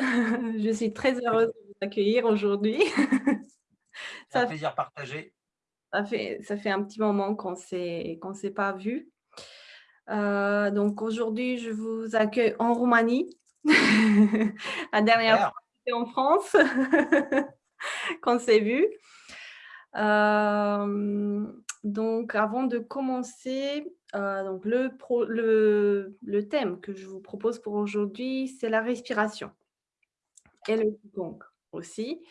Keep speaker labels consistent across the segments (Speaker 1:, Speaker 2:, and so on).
Speaker 1: Je suis très heureuse de vous accueillir aujourd'hui.
Speaker 2: C'est un plaisir partagé.
Speaker 1: Ça fait, ça fait un petit moment qu'on ne s'est pas vu. Euh, donc aujourd'hui, je vous accueille en Roumanie. La dernière fois, c'était en France qu'on s'est vu. Euh, donc avant de commencer, euh, donc le, le, le, thème que je vous propose pour aujourd'hui, c'est la respiration et le Qigong aussi.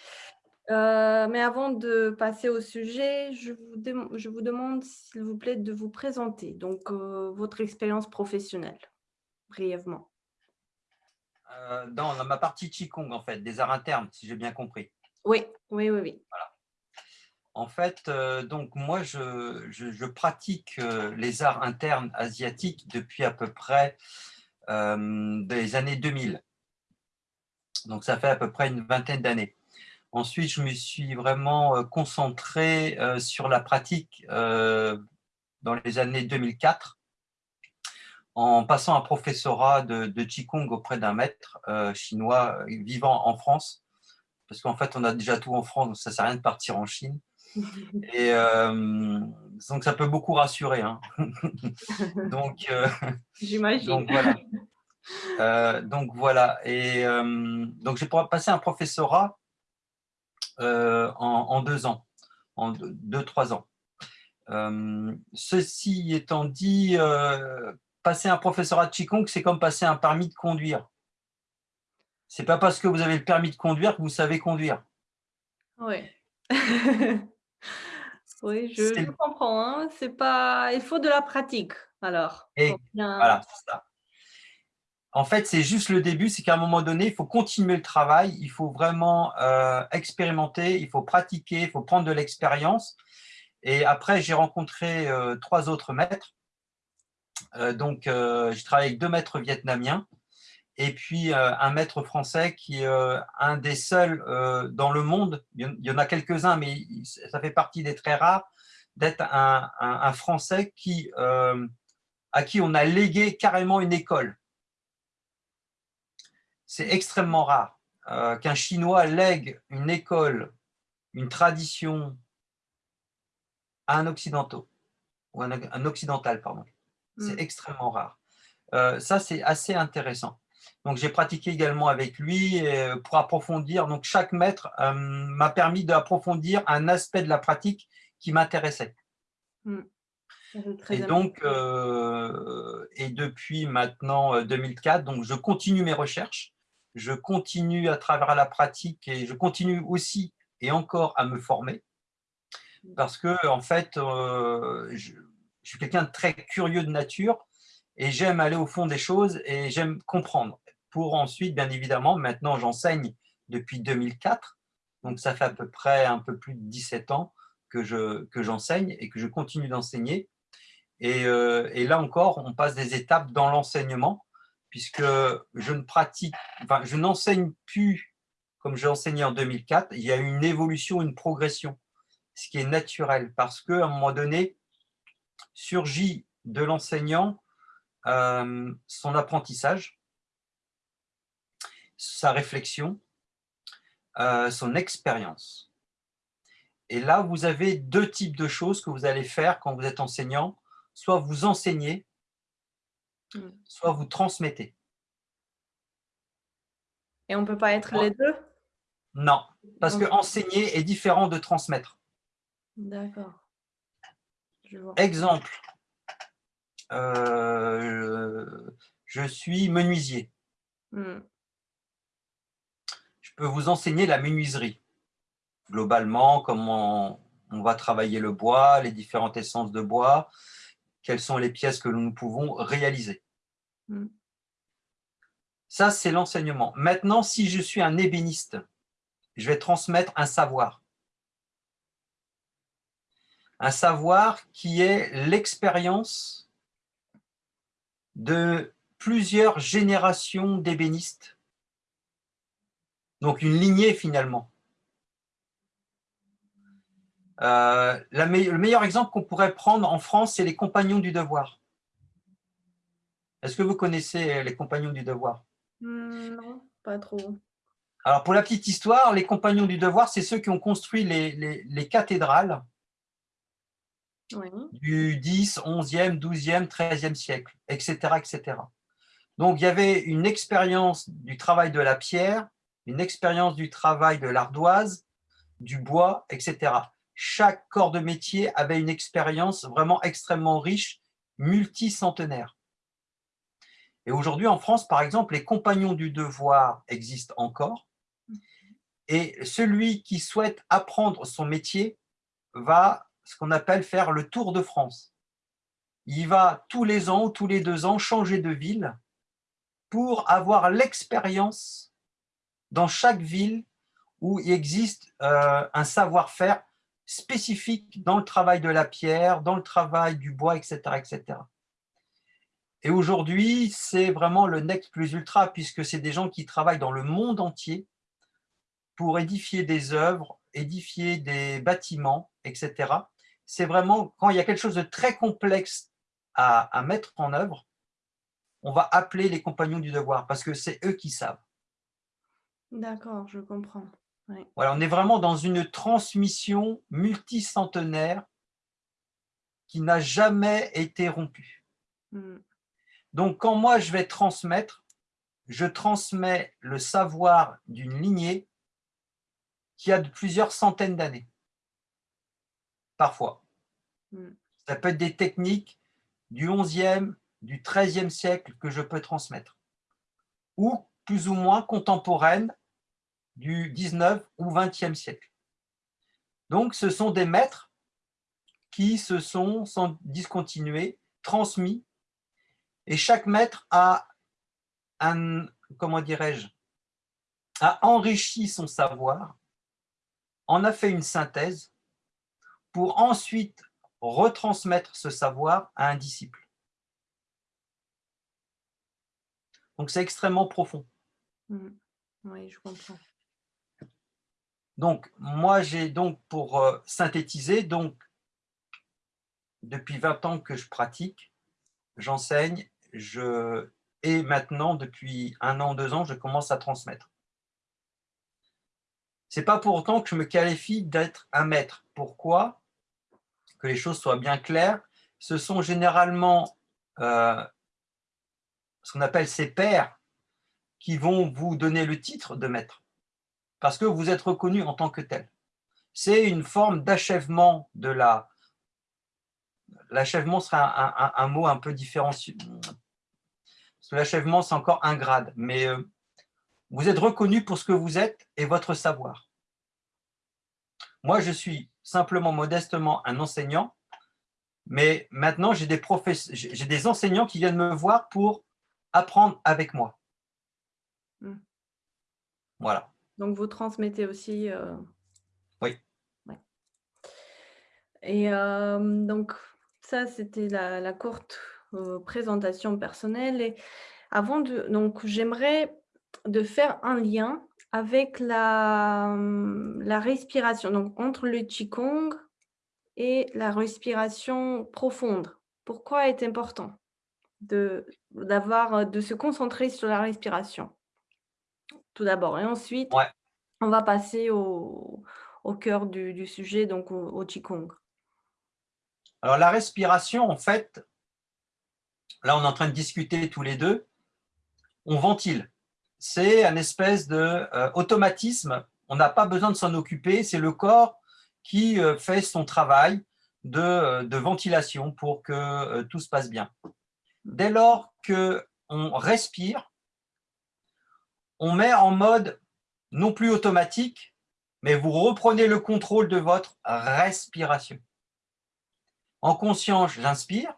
Speaker 1: Euh, mais avant de passer au sujet, je vous, je vous demande, s'il vous plaît, de vous présenter, donc euh, votre expérience professionnelle, brièvement.
Speaker 2: Euh, dans, ma partie Qigong, en fait, des arts internes, si j'ai bien compris.
Speaker 1: Oui, oui, oui. oui.
Speaker 2: Voilà. En fait, donc moi, je, je, pratique les arts internes asiatiques depuis à peu près des années 2000. Donc, ça fait à peu près une vingtaine d'années. Ensuite, je me suis vraiment euh, concentré euh, sur la pratique euh, dans les années 2004 en passant un professorat de, de Qigong auprès d'un maître chinois vivant en France. Parce qu'en fait, on a déjà tout en France, donc ça ne sert à rien de partir en Chine. Et donc, ça peut beaucoup rassurer. Hein. donc,
Speaker 1: J'imagine.
Speaker 2: Donc, voilà. donc, voilà. Et donc, j'ai passé un professorat euh, en, deux ans, en deux, trois ans. Euh, ceci étant dit, euh, passer un professorat de Qigong, c'est comme passer un permis de conduire. C'est pas parce que vous avez le permis de conduire que vous savez conduire.
Speaker 1: Oui. oui, je, comprends. Hein. C'est pas. Il faut de la pratique. Alors.
Speaker 2: Et voilà, c'est ça en fait, c'est juste le début, c'est qu'à un moment donné, il faut continuer le travail, il faut vraiment euh, expérimenter, il faut pratiquer, il faut prendre de l'expérience. Et après, j'ai rencontré euh, trois autres maîtres. Euh, donc, je travaille avec deux maîtres vietnamiens et puis un maître français qui est un des seuls dans le monde, il y en a quelques-uns, mais ça fait partie des très rares, d'être un, un, Français qui, à qui on a légué carrément une école c'est extrêmement rare euh, qu'un Chinois lègue une école, une tradition à un occidental, ou un, occidental, pardon. C'est mm. extrêmement rare. Euh, ça, c'est assez intéressant. Donc, j'ai pratiqué également avec lui euh, pour approfondir. Donc, chaque maître m'a permis d'approfondir un aspect de la pratique qui m'intéressait. Mm. Et donc, et depuis maintenant 2004, donc je continue mes recherches je continue à travers la pratique et je continue aussi et encore à me former parce que en fait, euh, je, suis quelqu'un de très curieux de nature et j'aime aller au fond des choses et j'aime comprendre. Pour ensuite, bien évidemment, maintenant j'enseigne depuis 2004, donc ça fait à peu près un peu plus de 17 ans que j'enseigne que et que je continue d'enseigner. Euh, et là encore, on passe des étapes dans l'enseignement puisque je ne pratique, enfin, je n'enseigne plus comme j'ai enseigné en 2004. Il y a une évolution, une progression, ce qui est naturel, parce qu'à un moment donné, surgit de l'enseignant euh, son apprentissage, sa réflexion, euh, son expérience. Et là, vous avez deux types de choses que vous allez faire quand vous êtes enseignant. Soit vous enseignez, Soit vous transmettez.
Speaker 1: Et on ne peut pas être les deux?
Speaker 2: Non, parce que enseigner est différent de transmettre.
Speaker 1: D'accord.
Speaker 2: Exemple, euh, je suis menuisier. Mm. Je peux vous enseigner la menuiserie. Globalement, comment on va travailler le bois, les différentes essences de bois, quelles sont les pièces que nous pouvons réaliser. Mm. Ça, c'est l'enseignement. Maintenant, si je suis un ébéniste, je vais transmettre un savoir. Un savoir qui est l'expérience de plusieurs générations d'ébénistes. Donc, une lignée finalement. Euh, le meilleur exemple qu'on pourrait prendre en France, c'est les compagnons du devoir. Est-ce que vous connaissez les compagnons du devoir?
Speaker 1: Hmm, Non, pas trop.
Speaker 2: Alors, pour la petite histoire, les compagnons du devoir, c'est ceux qui ont construit les, cathédrales du 10, 11e, 12e, 13e siècle, etc., etc. Donc, il y avait une expérience du travail de la pierre, une expérience du travail de l'ardoise, du bois, etc. Chaque corps de métier avait une expérience vraiment extrêmement riche, multicentenaire. Et aujourd'hui, en France, par exemple, les compagnons du devoir existent encore. Et celui qui souhaite apprendre son métier va, ce qu'on appelle, faire le tour de France. Il va tous les ans ou tous les deux ans changer de ville pour avoir l'expérience dans chaque ville où il existe euh, un savoir-faire spécifique dans le travail de la pierre, dans le travail du bois, etc. etc. Et aujourd'hui, c'est vraiment le next plus ultra, puisque c'est des gens qui travaillent dans le monde entier pour édifier des œuvres, édifier des bâtiments, etc. C'est vraiment, quand il y a quelque chose de très complexe à, à mettre en œuvre, on va appeler les compagnons du devoir, parce que c'est eux qui savent.
Speaker 1: D'accord, je comprends.
Speaker 2: Voilà, on est vraiment dans une transmission multicentenaire qui n'a jamais été rompue. Hmm. Donc, quand moi, je vais transmettre, je transmets le savoir d'une lignée qui a de plusieurs centaines d'années, parfois. Hmm. Ça peut être des techniques du 11e, du 13e siècle que je peux transmettre, ou plus ou moins contemporaines du 19 ou 20e siècle. Donc, ce sont des maîtres qui se sont, sans discontinuer, transmis, et chaque maître a, un, comment dirais-je, a enrichi son savoir, en a fait une synthèse, pour ensuite retransmettre ce savoir à un disciple. Donc, c'est extrêmement profond.
Speaker 1: Mmh. Oui, je comprends.
Speaker 2: Donc, moi, j'ai donc, pour euh, synthétiser, donc, depuis 20 ans que je pratique, j'enseigne, je, et maintenant, depuis un an, deux ans, je commence à transmettre. C'est pas pour autant que je me qualifie d'être un maître. Pourquoi? Que les choses soient bien claires. Ce sont généralement euh, ce qu'on appelle ces pairs qui vont vous donner le titre de maître parce que vous êtes reconnu en tant que tel. C'est une forme d'achèvement de la... L'achèvement serait un, mot un peu différencié. L'achèvement, c'est encore un grade, mais euh, vous êtes reconnu pour ce que vous êtes et votre savoir. Moi, je suis simplement modestement un enseignant, mais maintenant, j'ai des, j'ai des enseignants qui viennent me voir pour apprendre avec moi. Hmm. Voilà.
Speaker 1: Donc, vous transmettez aussi.
Speaker 2: Euh, oui.
Speaker 1: Et euh, donc, ça, c'était la, courte euh, présentation personnelle. Et avant de. Donc, j'aimerais de faire un lien avec la, la respiration, donc entre le Qigong et la respiration profonde. Pourquoi est important de, d'avoir, de se concentrer sur la respiration? Tout d'abord. Et ensuite, on va passer au, cœur du, sujet, donc au, au, Qigong.
Speaker 2: Alors, la respiration, en fait, là, on est en train de discuter tous les deux, on ventile. C'est un espèce de euh, automatisme. On n'a pas besoin de s'en occuper. C'est le corps qui euh, fait son travail de, euh, de ventilation pour que tout se passe bien. Dès lors qu'on respire, on met en mode non plus automatique, mais vous reprenez le contrôle de votre respiration. En conscience, j'inspire.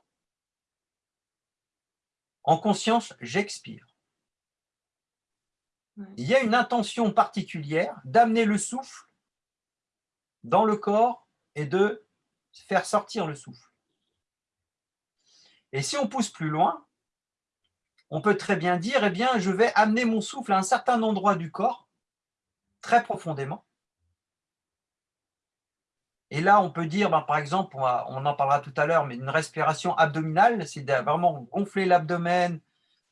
Speaker 2: En conscience, j'expire. Il y a une intention particulière d'amener le souffle dans le corps et de faire sortir le souffle. Et si on pousse plus loin, on peut très bien dire, eh bien, je vais amener mon souffle à un certain endroit du corps, très profondément. Et là, on peut dire, ben, par exemple, on, en parlera tout à l'heure, mais une respiration abdominale, c'est vraiment gonfler l'abdomen,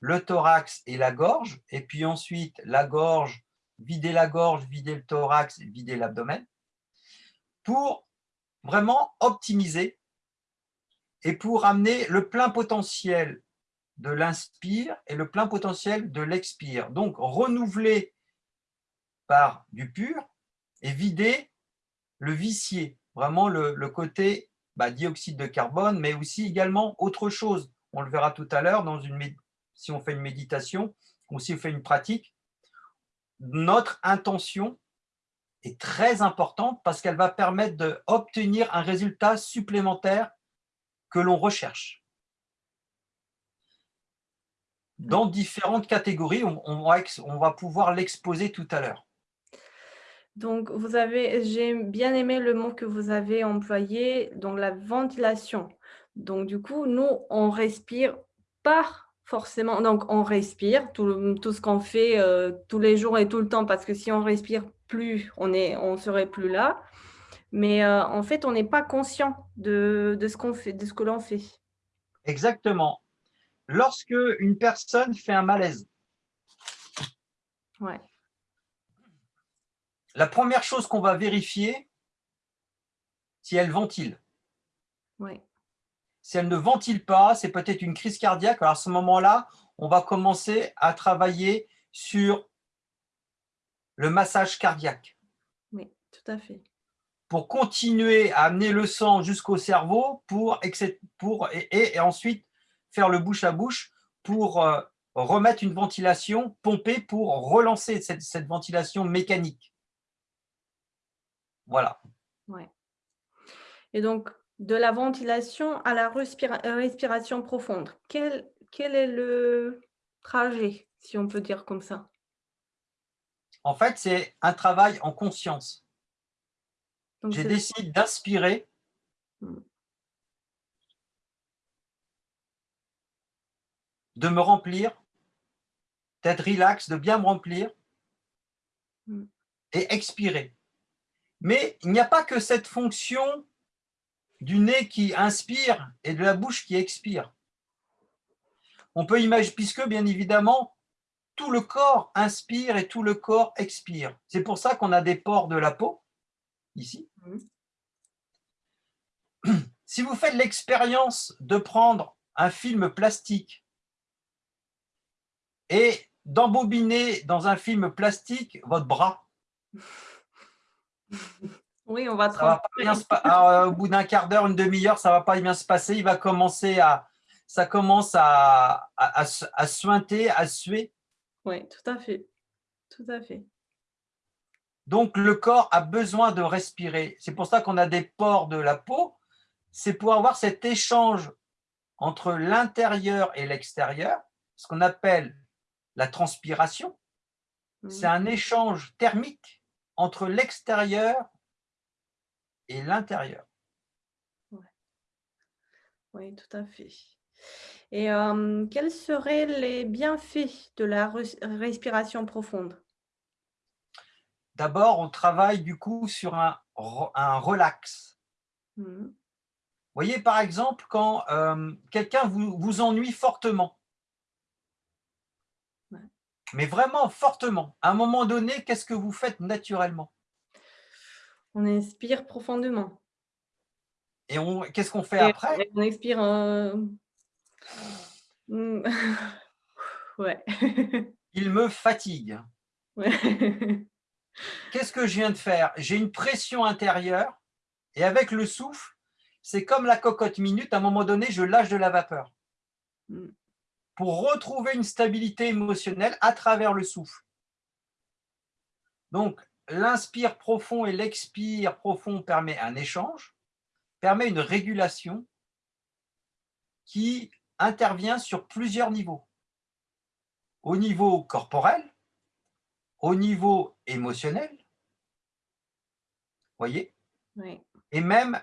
Speaker 2: le thorax et la gorge, et puis ensuite la gorge vider la gorge, vider le thorax, vider l'abdomen, pour vraiment optimiser et pour amener le plein potentiel de l'inspire et le plein potentiel de l'expire. Donc, renouveler par du pur et vider le vicié, vraiment le, côté bah, dioxyde de carbone, mais aussi également autre chose. On le verra tout à l'heure si on fait une méditation ou si on fait une pratique. Notre intention est très importante parce qu'elle va permettre d'obtenir un résultat supplémentaire que l'on recherche. Dans différentes catégories, on, va, on va pouvoir l'exposer tout à l'heure.
Speaker 1: Donc, vous avez, j'ai bien aimé le mot que vous avez employé, donc la ventilation. Donc, du coup, nous, on respire par forcément, donc on respire tout, tout ce qu'on fait euh, tous les jours et tout le temps, parce que si on respire plus, on ne on serait plus là. Mais euh, en fait, on n'est pas conscient de, de ce qu'on fait, de ce que l'on fait.
Speaker 2: Exactement. Lorsque une personne fait un malaise,
Speaker 1: ouais.
Speaker 2: la première chose qu'on va vérifier, si elle ventile.
Speaker 1: Ouais.
Speaker 2: Si elle ne ventile pas, c'est peut-être une crise cardiaque. Alors à ce moment-là, on va commencer à travailler sur le massage cardiaque.
Speaker 1: Oui, tout à fait.
Speaker 2: Pour continuer à amener le sang jusqu'au cerveau pour, pour et, ensuite faire le bouche à bouche pour euh, remettre une ventilation pompée pour relancer cette, cette ventilation mécanique. Voilà.
Speaker 1: Ouais. Et donc, de la ventilation à la respiration profonde, quel, quel est le trajet, si on peut dire comme ça?
Speaker 2: En fait, c'est un travail en conscience. J'ai décidé d'inspirer de me remplir, d'être relax, de bien me remplir hmm. et expirer. Mais il n'y a pas que cette fonction du nez qui inspire et de la bouche qui expire. On peut imaginer, puisque bien évidemment, tout le corps inspire et tout le corps expire. C'est pour ça qu'on a des pores de la peau, ici. Si vous faites l'expérience de prendre un film plastique et d'embobiner dans un film plastique votre bras,
Speaker 1: oui, on va,
Speaker 2: va bien euh, Au bout d'un quart d'heure, une demi-heure, ça va pas bien se passer. Il va commencer à, ça commence à, à, à suinter, à suer.
Speaker 1: Oui, tout à fait. Tout à fait.
Speaker 2: Donc, le corps a besoin de respirer. C'est pour ça qu'on a des pores de la peau. C'est pour avoir cet échange entre l'intérieur et l'extérieur, ce qu'on appelle la transpiration. C'est un échange thermique entre l'extérieur et l'intérieur.
Speaker 1: Oui, tout à fait. Et quels seraient les bienfaits de la respiration profonde?
Speaker 2: D'abord, on travaille du coup sur un, un relax. Mmh. Vous voyez, par exemple, quand quelqu'un vous, vous, ennuie fortement, mais vraiment fortement, à un moment donné, qu'est-ce que vous faites naturellement?
Speaker 1: On inspire profondément.
Speaker 2: Et qu'est-ce qu'on fait après?
Speaker 1: On expire Mmh. Ouais.
Speaker 2: Il me fatigue. Qu'est-ce que je viens de faire? J'ai une pression intérieure et avec le souffle, c'est comme la cocotte minute, à un moment donné, je lâche de la vapeur mmh. Pour retrouver une stabilité émotionnelle à travers le souffle. Donc, l'inspire profond et l'expire profond permet un échange, permet une régulation qui intervient sur plusieurs niveaux. Au niveau corporel, au niveau émotionnel, voyez Et même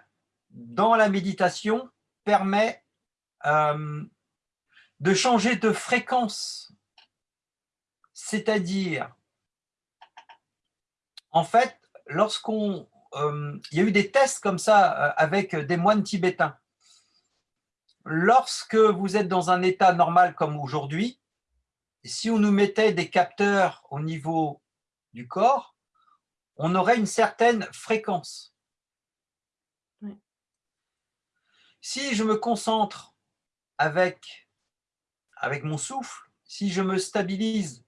Speaker 2: dans la méditation, permet euh, de changer de fréquence. C'est-à-dire, en fait, lorsqu'on... Euh, il y a eu des tests comme ça euh, avec des moines tibétains lorsque vous êtes dans un état normal comme aujourd'hui, si on nous mettait des capteurs au niveau du corps, on aurait une certaine fréquence. Si je me concentre avec, avec mon souffle, si je me stabilise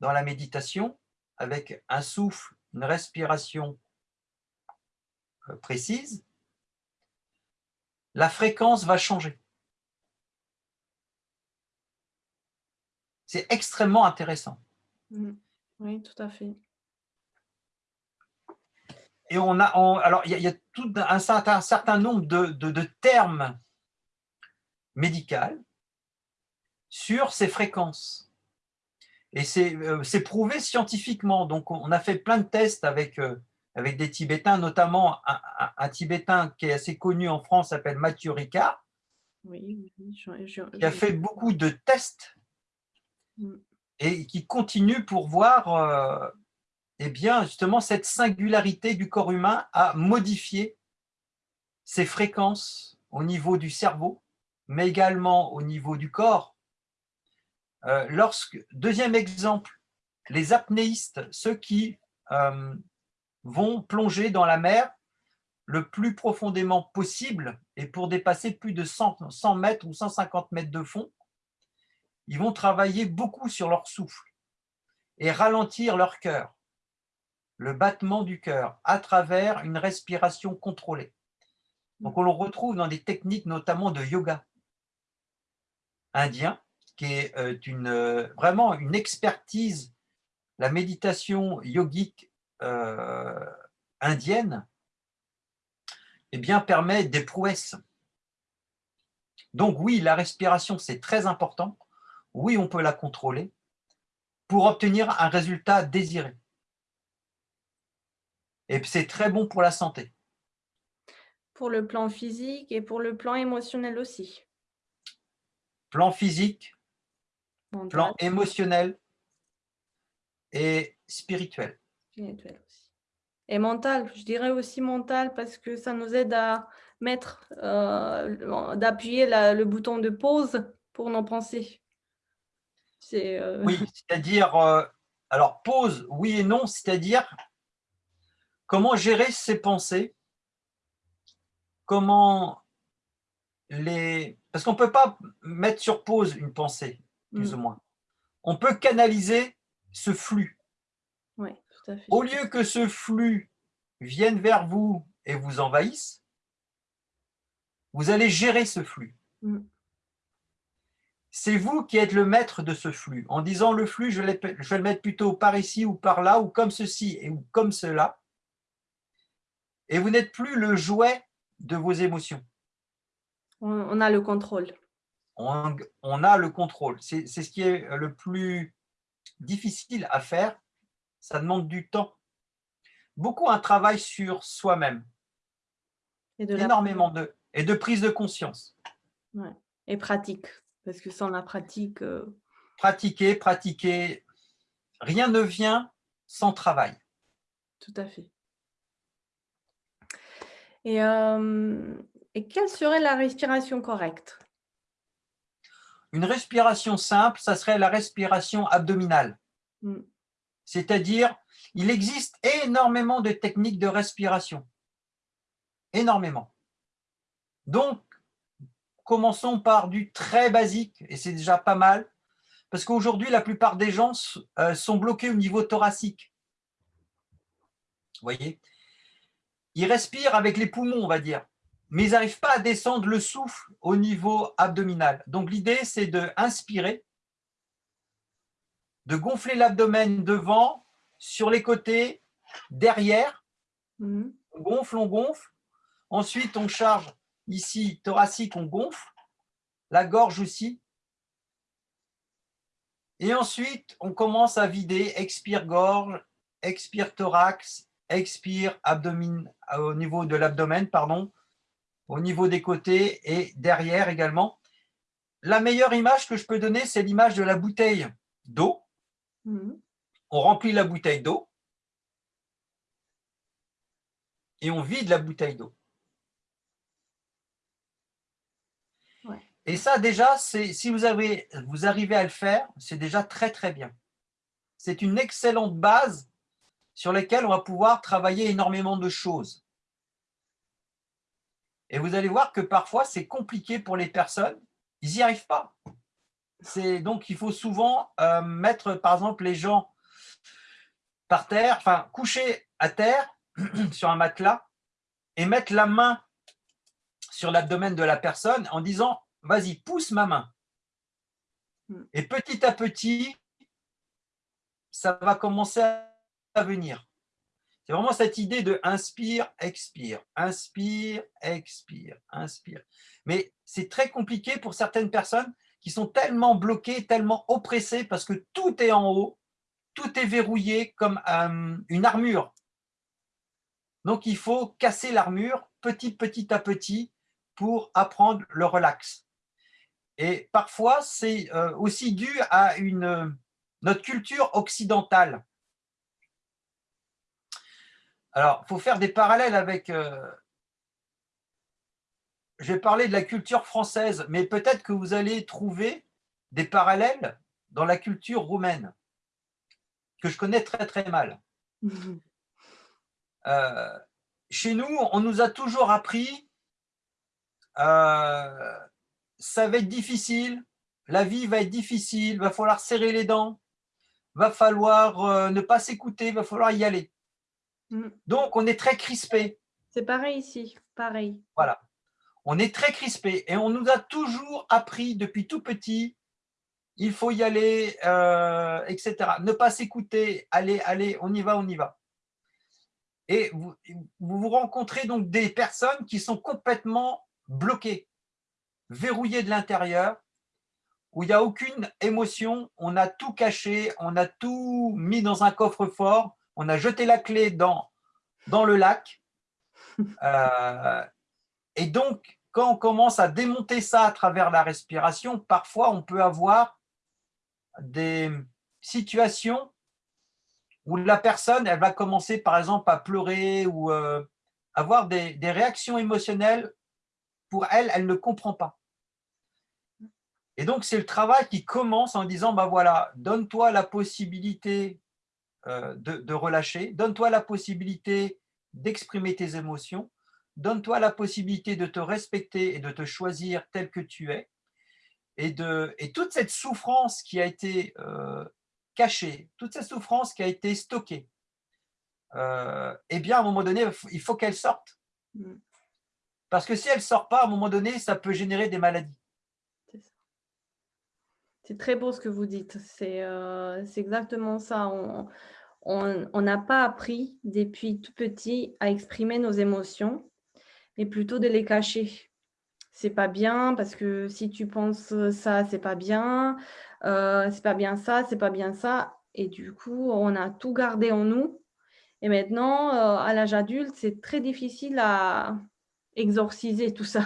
Speaker 2: dans la méditation avec un souffle, une respiration euh, précise, la fréquence va changer. C'est extrêmement intéressant.
Speaker 1: Mmh. Oui, tout à fait.
Speaker 2: Et on a, alors il y, a, tout un certain, certain nombre de, termes médicaux sur ces fréquences. Et euh, c'est prouvé scientifiquement. Donc, on a fait plein de tests avec, euh, avec des Tibétains, notamment un, Tibétain qui est assez connu en France, s'appelle Mathieu Ricard, oui, qui a fait beaucoup de tests mm. et qui continue pour voir euh, eh bien, justement cette singularité du corps humain à modifier ses fréquences au niveau du cerveau, mais également au niveau du corps. Euh, deuxième exemple, les apnéistes, ceux qui euh, vont plonger dans la mer le plus profondément possible et pour dépasser plus de 100, 100 mètres ou 150 mètres de fond, ils vont travailler beaucoup sur leur souffle et ralentir leur cœur le battement du cœur à travers une respiration contrôlée. Donc on le retrouve dans des techniques notamment de yoga indien, qui est euh, une, euh, vraiment une expertise, la méditation yogique euh, indienne, eh bien, permet des prouesses. Donc oui, la respiration, c'est très important. Oui, on peut la contrôler pour obtenir un résultat désiré. Et c'est très bon pour la santé.
Speaker 1: Pour le plan physique et pour le plan émotionnel aussi.
Speaker 2: Plan physique, plan émotionnel et spirituel.
Speaker 1: Spirituel aussi. Et mental, je dirais aussi mental parce que ça nous aide à mettre, euh, d'appuyer le bouton de pause pour nos pensées.
Speaker 2: Euh, oui, c'est-à-dire, euh, alors pause, oui et non, c'est-à-dire Comment gérer ses pensées Comment les... Parce qu'on ne peut pas mettre sur pause une pensée, plus ou mm. moins. On peut canaliser ce flux.
Speaker 1: Oui, tout à fait.
Speaker 2: Au lieu que ce flux vienne vers vous et vous envahisse, vous allez gérer ce flux. Mm. C'est vous qui êtes le maître de ce flux. En disant le flux, je vais le mettre plutôt par ici ou par là, ou comme ceci et ou comme cela et vous n'êtes plus le jouet de vos émotions.
Speaker 1: On a le contrôle.
Speaker 2: On, a le contrôle. C'est ce qui est le plus difficile à faire. Ça demande du temps. Beaucoup un travail sur soi-même. Énormément de, et de prise de conscience.
Speaker 1: Et pratique. Parce que sans la pratique… Euh,
Speaker 2: pratiquer, pratiquer. Rien ne vient sans travail.
Speaker 1: Tout à fait. Et, et quelle serait la respiration correcte?
Speaker 2: Une respiration simple, ça serait la respiration abdominale. Mmh. C'est-à-dire, il existe énormément de techniques de respiration. Énormément. Donc, commençons par du très basique, et c'est déjà pas mal, parce qu'aujourd'hui, la plupart des gens euh, sont bloqués au niveau thoracique. Vous voyez? Ils respirent avec les poumons, on va dire, mais ils n'arrivent pas à descendre le souffle au niveau abdominal. Donc l'idée, c'est de inspirer, de gonfler l'abdomen devant, sur les côtés, derrière. Mhm. On gonfle, on gonfle. Ensuite, on charge ici, thoracique, on gonfle. La gorge aussi. Et ensuite, on commence à vider, expire gorge, expire thorax, expire, abdomen, au niveau de l'abdomen, pardon, au niveau des côtés et derrière également. La meilleure image que je peux donner, c'est l'image de la bouteille d'eau. Mhm. On remplit la bouteille d'eau et on vide la bouteille d'eau. Et ça, déjà, si vous, avez, vous arrivez à le faire, c'est déjà très, très bien. C'est une excellente base sur lesquels on va pouvoir travailler énormément de choses. Et vous allez voir que parfois, c'est compliqué pour les personnes, ils n'y arrivent pas. Donc, il faut souvent euh, mettre, par exemple, les gens par terre, enfin, coucher à terre sur un matelas et mettre la main sur l'abdomen de la personne en disant « vas-y, pousse ma main ». Et petit à petit, ça va commencer à venir. C'est vraiment cette idée de inspire, expire, inspire, expire, inspire. Mais c'est très compliqué pour certaines personnes qui sont tellement bloquées, tellement oppressées parce que tout est en haut, tout est verrouillé comme euh, une armure. Donc, il faut casser l'armure petit, petit à petit pour apprendre le relax. Et parfois, c'est euh, aussi dû à une, notre culture occidentale. Alors, il faut faire des parallèles avec... Euh, je vais parler de la culture française, mais peut-être que vous allez trouver des parallèles dans la culture roumaine, que je connais très très mal. Euh, chez nous, on nous a toujours appris euh, ça va être difficile, la vie va être difficile, va falloir serrer les dents, va falloir ne pas s'écouter, va falloir y aller. Mm. Donc, on est très crispé.
Speaker 1: C'est pareil ici, pareil.
Speaker 2: Voilà. On est très crispé et on nous a toujours appris depuis tout petit, il faut y aller, euh, etc. Ne pas s'écouter, allez, allez, on y va, on y va. Et vous, vous, rencontrez donc des personnes qui sont complètement bloquées, verrouillées de l'intérieur, où il n'y a aucune émotion, on a tout caché, on a tout mis dans un coffre-fort, on a jeté la clé dans, dans le lac. Euh, et donc, quand on commence à démonter ça à travers la respiration, parfois on peut avoir des situations où la personne elle va commencer par exemple à pleurer ou euh, avoir des, des réactions émotionnelles. Pour elle, elle ne comprend pas. Et donc, c'est le travail qui commence en disant, bah voilà, donne-toi la possibilité euh, de, relâcher, donne-toi la possibilité d'exprimer tes émotions, donne-toi la possibilité de te respecter et de te choisir tel que tu es. Et, de, et toute cette souffrance qui a été euh, cachée, toute cette souffrance qui a été stockée, euh, eh bien, à un moment donné, il faut qu'elle sorte. Mm. Parce que si elle ne sort pas, à un moment donné, ça peut générer des maladies.
Speaker 1: C'est très beau ce que vous dites. C'est exactement ça. On, n'a pas appris depuis tout petit à exprimer nos émotions, mais plutôt de les cacher. C'est pas bien parce que si tu penses ça, c'est pas bien, euh, c'est pas bien ça, c'est pas bien ça. Et du coup, on a tout gardé en nous. Et maintenant, euh, à l'âge adulte, c'est très difficile à exorciser tout ça.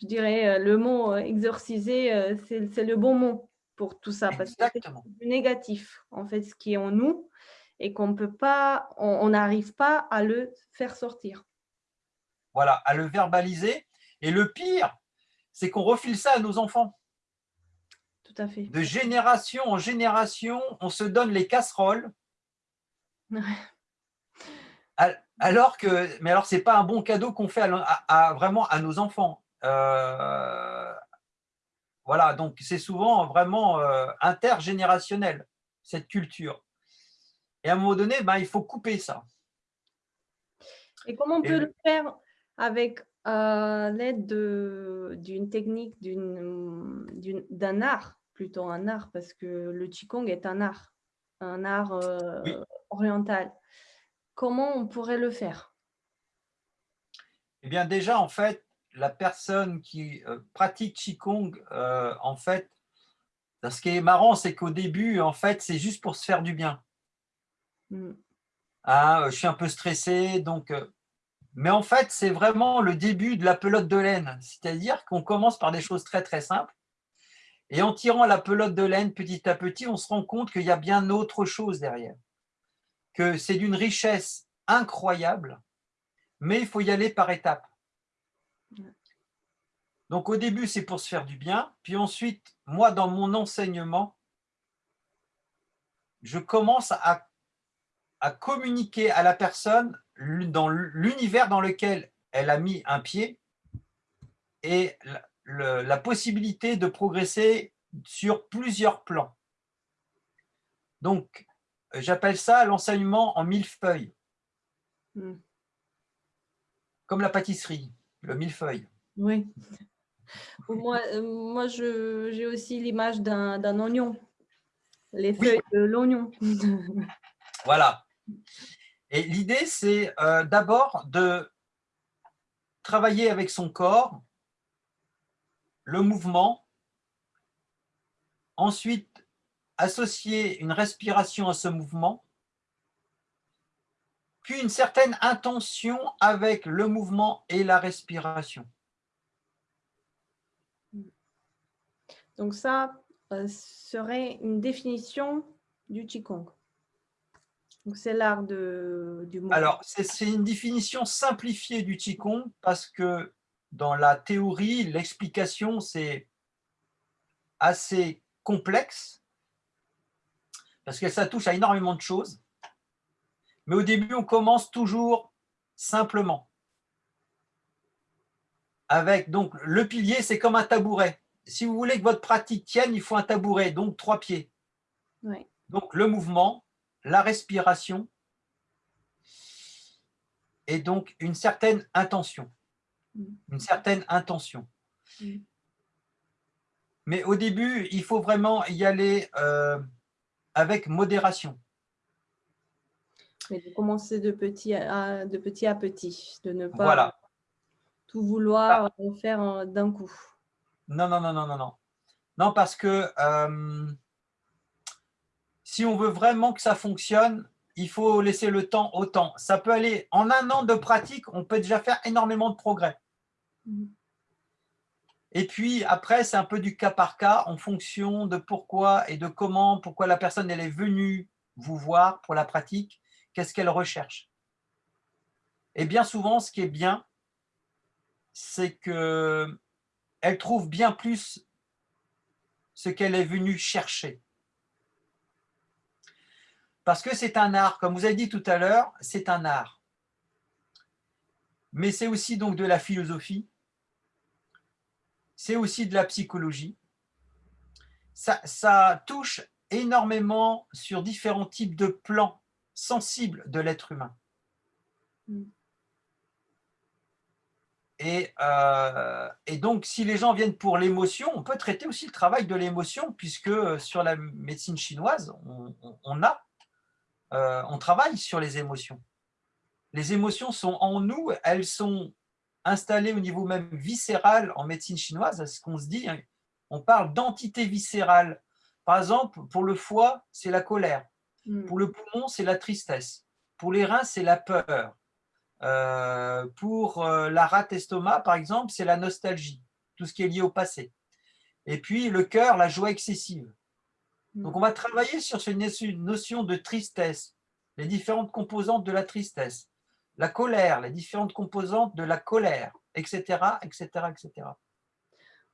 Speaker 1: Je dirais euh, le mot exorciser, c'est le bon mot pour tout ça parce que c'est du négatif, en fait, ce qui est en nous et qu'on peut pas, on n'arrive pas à le faire sortir.
Speaker 2: Voilà, à le verbaliser. Et le pire, c'est qu'on refile ça à nos enfants.
Speaker 1: Tout à fait.
Speaker 2: De génération en génération, on se donne les casseroles. Alors que, mais alors c'est pas un bon cadeau qu'on fait à, vraiment à nos enfants. Euh, voilà, donc c'est souvent vraiment euh, intergénérationnel, cette culture. Et à un moment donné, ben, il faut couper ça.
Speaker 1: Et comment on peut le faire avec euh, l'aide d'une technique, d'un art, plutôt un art, parce que le Qigong est un art, un art euh, oriental. Comment on pourrait le faire?
Speaker 2: Eh bien déjà, en fait, la personne qui euh, pratique Qigong, en fait, ce qui est marrant, c'est qu'au début, en fait, c'est juste pour se faire du bien. Mm. Ah, euh, je suis un peu stressé, donc... Euh, mais en fait, c'est vraiment le début de la pelote de laine. C'est-à-dire qu'on commence par des choses très très simples. Et en tirant la pelote de laine petit à petit, on se rend compte qu'il y a bien autre chose derrière. Que c'est d'une richesse incroyable, mais il faut y aller par étapes. Donc au début, c'est pour se faire du bien. Puis ensuite, moi, dans mon enseignement, je commence à à communiquer à la personne dans l'univers dans lequel elle a mis un pied et la possibilité de progresser sur plusieurs plans. Donc, j'appelle ça l'enseignement en millefeuille. Hmm. Comme la pâtisserie, le millefeuille.
Speaker 1: Oui. Moi, euh, moi j'ai aussi l'image d'un oignon, les feuilles de l'oignon.
Speaker 2: voilà. Et l'idée, c'est euh, d'abord de travailler avec son corps, le mouvement, ensuite associer une respiration à ce mouvement, puis une certaine intention avec le mouvement et la respiration.
Speaker 1: Donc ça euh, serait une définition du Qigong. C'est l'art du mouvement.
Speaker 2: Alors, c'est une définition simplifiée du Qigong parce que dans la théorie, l'explication, c'est assez complexe parce que ça touche à énormément de choses. Mais au début, on commence toujours simplement. Avec donc le pilier, c'est comme un tabouret. Si vous voulez que votre pratique tienne, il faut un tabouret, donc trois pieds. Donc le mouvement, la respiration et donc une certaine intention. Mm. Une certaine intention. Mm. Mais au début, il faut vraiment y aller euh, avec modération.
Speaker 1: Mais de commencer de petit à, de petit, à petit, de ne pas tout vouloir ah. faire d'un coup.
Speaker 2: Non, non, non, non, non, non. Non, parce que euh, si on veut vraiment que ça fonctionne, il faut laisser le temps au temps. Ça peut aller, en un an de pratique, on peut déjà faire énormément de progrès. Mmh. Et puis après, c'est un peu du cas par cas en fonction de pourquoi et de comment, pourquoi la personne elle est venue vous voir pour la pratique, qu'est-ce qu'elle recherche. Et bien souvent, ce qui est bien, c'est que elle trouve bien plus ce qu'elle est venue chercher. Parce que c'est un art, comme vous avez dit tout à l'heure, c'est un art. Mais c'est aussi donc de la philosophie, c'est aussi de la psychologie. Ça, touche énormément sur différents types de plans sensibles de l'être humain. Euh, et, donc, si les gens viennent pour l'émotion, on peut traiter aussi le travail de l'émotion, puisque euh, sur la médecine chinoise, on, a, euh, on travaille sur les émotions. Les émotions sont en nous, elles sont installé au niveau même viscéral en médecine chinoise, c'est ce qu'on se dit, hein. on parle d'entité viscérale. Par exemple, pour le foie, c'est la colère. Hmm. Pour le poumon, c'est la tristesse. Pour les reins, c'est la peur. Euh, pour euh, la rate estomac, par exemple, c'est la nostalgie, tout ce qui est lié au passé. Et puis le cœur, la joie excessive. Hmm. Donc on va travailler sur cette notion de tristesse, les différentes composantes de la tristesse la colère, les différentes composantes de la colère, etc., etc., etc.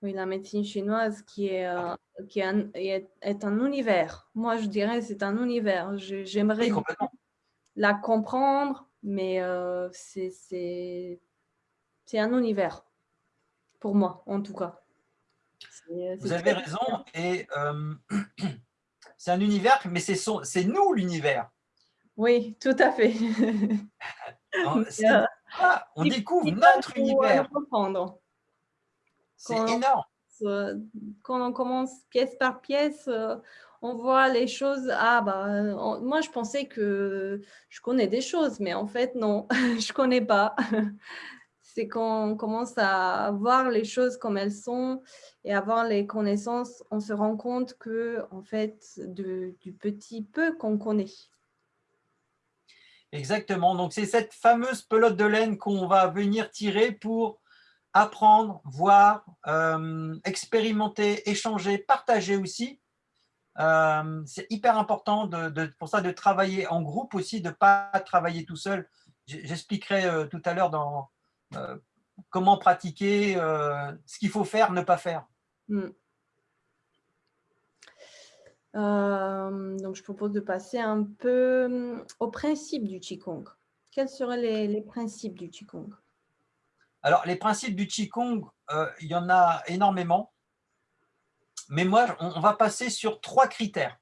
Speaker 1: Oui, la médecine chinoise qui est, euh, qui est, est, un univers. Moi, je dirais c'est un univers. J'aimerais la comprendre, mais euh, c'est un univers, pour moi, en tout cas.
Speaker 2: Vous avez raison, et euh, c'est un univers, mais c'est nous l'univers.
Speaker 1: Oui, tout à fait.
Speaker 2: Euh, on découvre notre univers. C'est énorme.
Speaker 1: Quand on commence pièce par pièce, euh, on voit les choses. Ah, bah, moi, je pensais que je connais des choses, mais en fait, non, je connais pas. C'est quand on commence à voir les choses comme elles sont et avoir les connaissances, on se rend compte que, en fait, du petit peu qu'on connaît.
Speaker 2: Exactement. Donc, c'est cette fameuse pelote de laine qu'on va venir tirer pour apprendre, voir, euh, expérimenter, échanger, partager aussi. Euh, c'est hyper important de, pour ça de travailler en groupe aussi, de ne pas travailler tout seul. J'expliquerai euh, tout à l'heure dans comment pratiquer, ce qu'il faut faire, ne pas faire. Hmm.
Speaker 1: donc je propose de passer un peu, mmh, au principe du Qigong. Quels seraient les les principes du Qigong?
Speaker 2: Alors les principes du Qigong, euh, il y en a énormément. Mais moi, on va passer sur trois critères.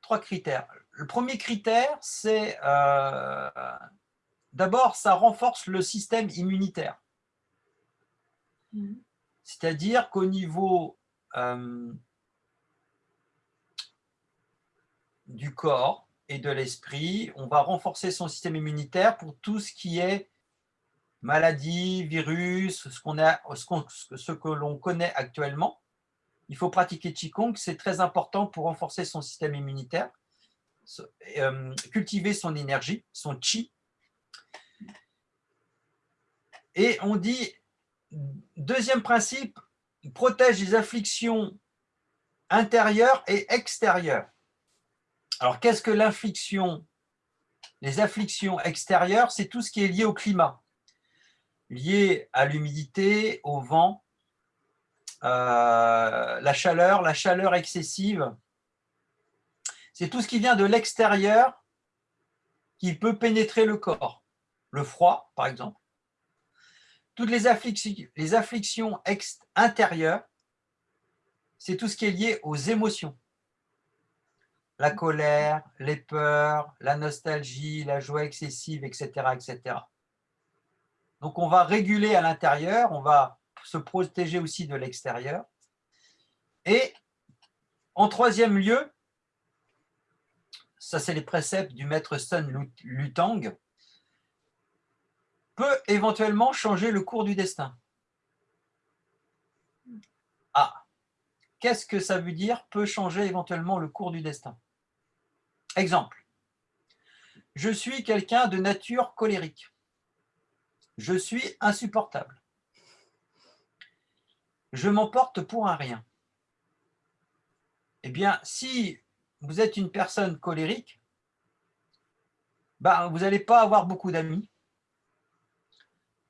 Speaker 2: Trois critères. Le premier critère, c'est euh, d'abord, ça renforce le système immunitaire. Mmh. C'est-à-dire qu'au niveau euh, du corps et de l'esprit, on va renforcer son système immunitaire pour tout ce qui est maladie, virus, ce, ce que l'on connaît actuellement. Il faut pratiquer Qigong, c'est très important pour renforcer son système immunitaire, euh, cultiver son énergie, son Qi. Et on dit, deuxième principe, protège les afflictions intérieures et extérieures. Alors, qu'est-ce que l'infliction Les afflictions extérieures, c'est tout ce qui est lié au climat liées à l'humidité, au vent, euh, la chaleur, la chaleur excessive. C'est tout ce qui vient de l'extérieur qui peut pénétrer le corps. Le froid, par exemple. Toutes les afflictions, les intérieures, c'est tout ce qui est lié aux émotions. La colère, les peurs, la nostalgie, la joie excessive, etc. etc. Donc, on va réguler à l'intérieur, on va se protéger aussi de l'extérieur. Et en troisième lieu, ça c'est les préceptes du maître Sun Lutang, peut éventuellement changer le cours du destin. Ah, qu'est-ce que ça veut dire peut changer éventuellement le cours du destin? Exemple, je suis quelqu'un de nature colérique. Je suis insupportable. Je m'emporte pour un rien. Eh bien, si vous êtes une personne colérique, bah, vous n'allez pas avoir beaucoup d'amis.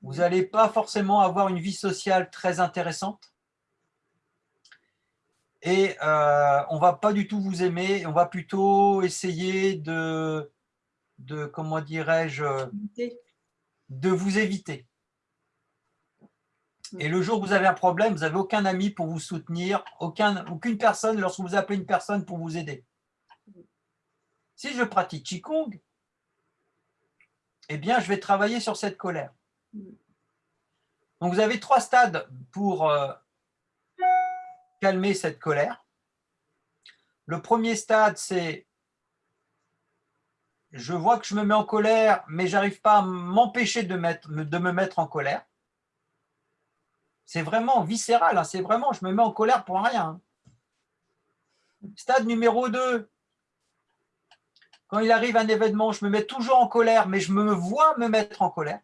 Speaker 2: Vous n'allez pas forcément avoir une vie sociale très intéressante. Et euh, on ne va pas du tout vous aimer. On va plutôt essayer de comment dirais-je, de vous éviter. Et le jour où vous avez un problème, vous n'avez aucun ami pour vous soutenir, aucun, aucune personne lorsque vous appelez une personne pour vous aider. Si je pratique Qigong, eh bien, je vais travailler sur cette colère. Donc, vous avez trois stades pour euh, calmer cette colère. Le premier stade, c'est je vois que je me mets en colère, mais j'arrive pas à m'empêcher de, me mettre en colère. C'est vraiment viscéral, hein. c'est vraiment, je me mets en colère pour rien. Hein. Stade numéro 2, quand il arrive un événement, je me mets toujours en colère, mais je me vois me mettre en colère.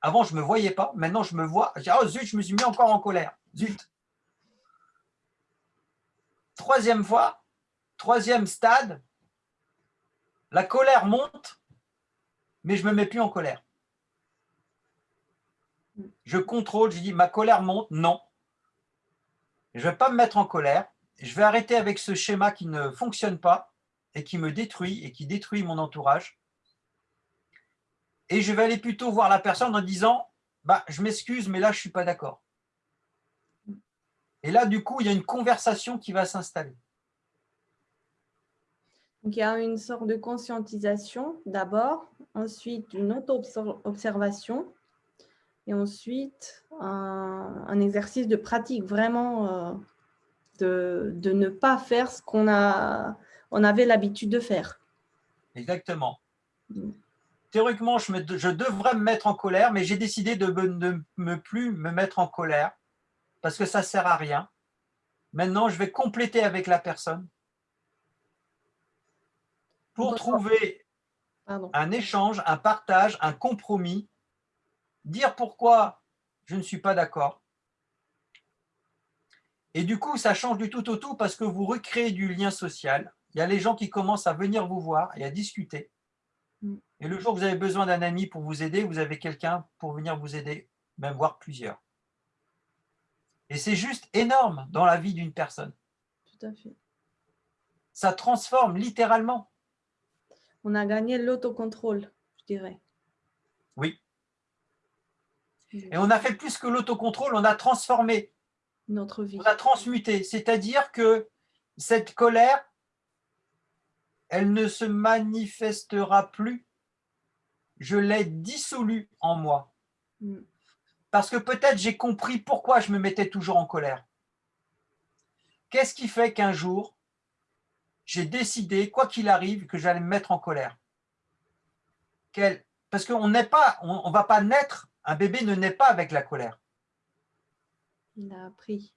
Speaker 2: Avant, je ne me voyais pas, maintenant je me vois, je dis, oh zut, je me suis mis encore en colère, zut. Troisième fois, troisième stade, la colère monte, mais je ne me mets plus en colère. Je contrôle, je dis ma colère monte, non. Je ne vais pas me mettre en colère. Je vais arrêter avec ce schéma qui ne fonctionne pas et qui me détruit et qui détruit mon entourage. Et je vais aller plutôt voir la personne en disant bah, je m'excuse, mais là, je ne suis pas d'accord. Et là, du coup, il y a une conversation qui va s'installer.
Speaker 1: Donc, il y a une sorte de conscientisation d'abord, ensuite une auto-observation et ensuite un, exercice de pratique vraiment euh, de, de, ne pas faire ce qu'on on avait l'habitude de faire.
Speaker 2: Exactement. Mm. Théoriquement, je, me, je, devrais me mettre en colère, mais j'ai décidé de ne plus me mettre en colère parce que ça ne sert à rien. Maintenant, je vais compléter avec la personne pour trouver un échange, un partage, un compromis, dire pourquoi je ne suis pas d'accord. Et du coup, ça change du tout au tout parce que vous recréez du lien social. Il y a les gens qui commencent à venir vous voir et à discuter. Mm. Et le jour où vous avez besoin d'un ami pour vous aider, vous avez quelqu'un pour venir vous aider, même voir plusieurs. Et c'est juste énorme dans la vie d'une personne.
Speaker 1: Tout Tout à fait.
Speaker 2: Ça transforme littéralement.
Speaker 1: On a gagné l'autocontrôle, je dirais.
Speaker 2: Oui. Et on a fait plus que l'autocontrôle, on a transformé.
Speaker 1: Notre vie.
Speaker 2: On a transmuté. C'est-à-dire que cette colère, elle ne se manifestera plus. Je l'ai dissolue en moi.
Speaker 1: Mm.
Speaker 2: Parce que peut-être j'ai compris pourquoi je me mettais toujours en colère. Qu'est-ce qui fait qu'un jour, j'ai décidé, quoi qu'il arrive, que j'allais me mettre en colère Parce qu'on n'est pas, on, va pas naître, un bébé ne naît pas avec la colère.
Speaker 1: Il a appris.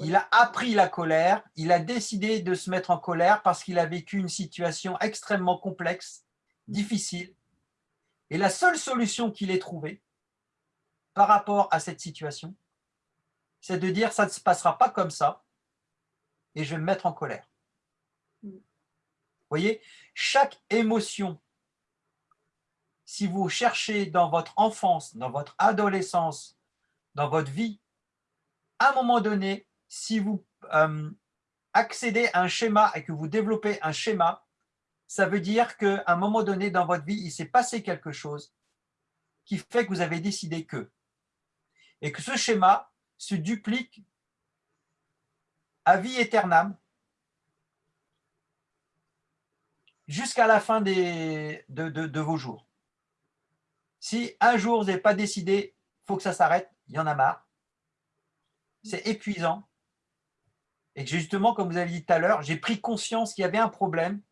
Speaker 2: Il a appris la colère, il a décidé de se mettre en colère parce qu'il a vécu une situation extrêmement complexe, difficile. Et la seule solution qu'il ait trouvée par rapport à cette situation, c'est de dire ça ne se passera pas comme ça et je vais me mettre en colère. Voyez, chaque émotion, si vous cherchez dans votre enfance, dans votre adolescence, dans votre vie, à un moment donné, si vous euh, accédez à un schéma et que vous développez un schéma, ça veut dire qu'à un moment donné dans votre vie, il s'est passé quelque chose qui fait que vous avez décidé que. Et que ce schéma se duplique à vie éternelle jusqu'à la fin de, de, vos jours. Si un jour vous n'avez pas décidé, il faut que ça s'arrête, il y en a marre, c'est épuisant, et justement, comme vous avez dit tout à l'heure, j'ai pris conscience qu'il y avait un problème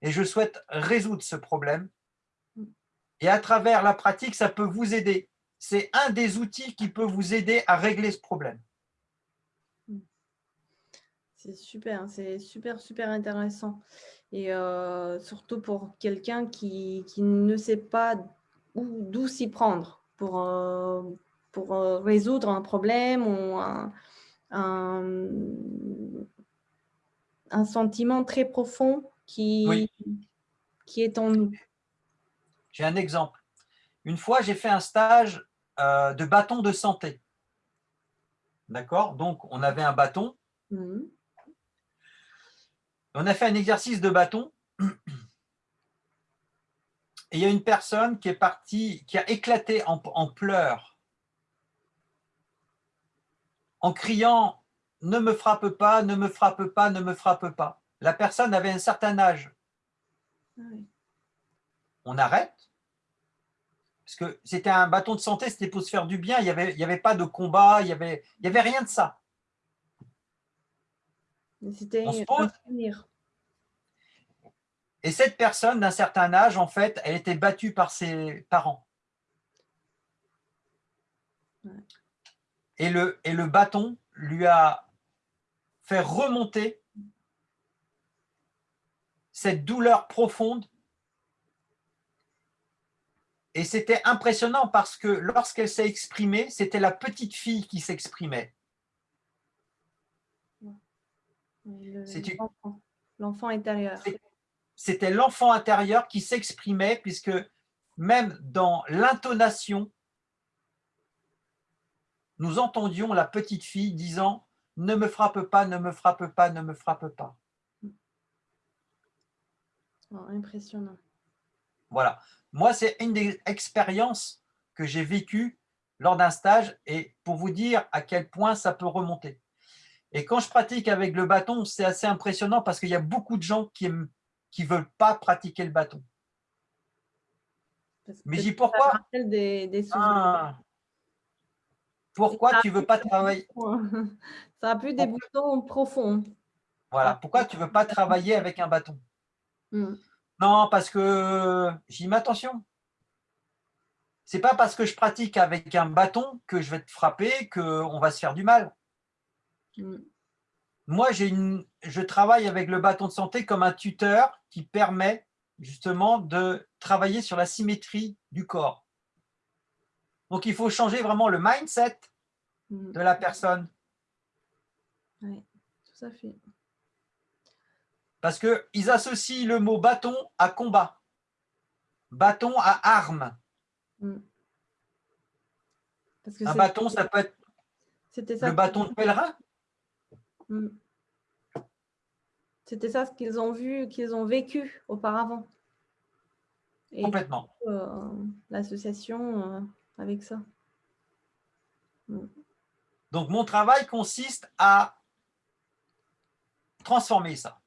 Speaker 2: et je souhaite résoudre ce problème. Et à travers la pratique, ça peut vous aider. C'est un des outils qui peut vous aider à régler ce problème.
Speaker 1: C'est super, c'est super, super intéressant. Et euh, surtout pour quelqu'un qui, ne sait pas d'où s'y prendre pour, euh, pour euh, résoudre un problème ou un, un, sentiment très profond qui, qui est en nous.
Speaker 2: J'ai un exemple. Une fois, j'ai fait un stage de bâton de santé. D'accord? Donc, on avait un bâton. Mmh. On a fait un exercice de bâton. Et il y a une personne qui est partie, qui a éclaté en, pleurs, en criant « Ne me frappe pas, ne me frappe pas, ne me frappe pas ». La personne avait un certain âge. Ah on arrête, parce que c'était un bâton de santé, c'était pour se faire du bien, il n'y avait, avait pas de combat, il n'y avait, il y avait rien de ça.
Speaker 1: C'était.
Speaker 2: Et cette personne d'un certain âge, en fait, elle était battue par ses parents. Et, le, et le bâton lui a fait remonter cette douleur profonde. Et c'était impressionnant parce que lorsqu'elle s'est exprimée, c'était la petite fille qui s'exprimait.
Speaker 1: L'enfant intérieur
Speaker 2: c'était l'enfant intérieur qui s'exprimait, puisque même dans l'intonation, nous entendions la petite fille disant « Ne me frappe pas, ne me frappe pas, ne me frappe pas
Speaker 1: oh, Impressionnant.
Speaker 2: Voilà. Moi, c'est une des expériences que j'ai vécues lors d'un stage et pour vous dire à quel point ça peut remonter. Et quand je pratique avec le bâton, c'est assez impressionnant parce qu'il y a beaucoup de gens qui ne veulent pas pratiquer le bâton. Mais dis pourquoi ah. Pourquoi tu ne veux pas travailler?
Speaker 1: Ça a plus des boutons profonds.
Speaker 2: Voilà, pourquoi tu ne veux pas travailler avec un bâton? Hmm. Non, parce que j'y mets attention. C'est pas parce que je pratique avec un bâton que je vais te frapper qu'on va se faire du mal. Hmm. Moi, une, je travaille avec le bâton de santé comme un tuteur qui permet justement de travailler sur la symétrie du corps. Donc, il faut changer vraiment le mindset mm. de la personne.
Speaker 1: Oui, tout à fait.
Speaker 2: Parce qu'ils associent le mot bâton à combat, bâton à arme. Mm. un bâton, ça peut être le bâton de pèlerin. Mm.
Speaker 1: C'était ça ce qu'ils ont vu, qu'ils ont vécu auparavant.
Speaker 2: Complètement.
Speaker 1: Euh, l'association euh, avec ça.
Speaker 2: Mm. Donc, mon travail consiste à transformer ça.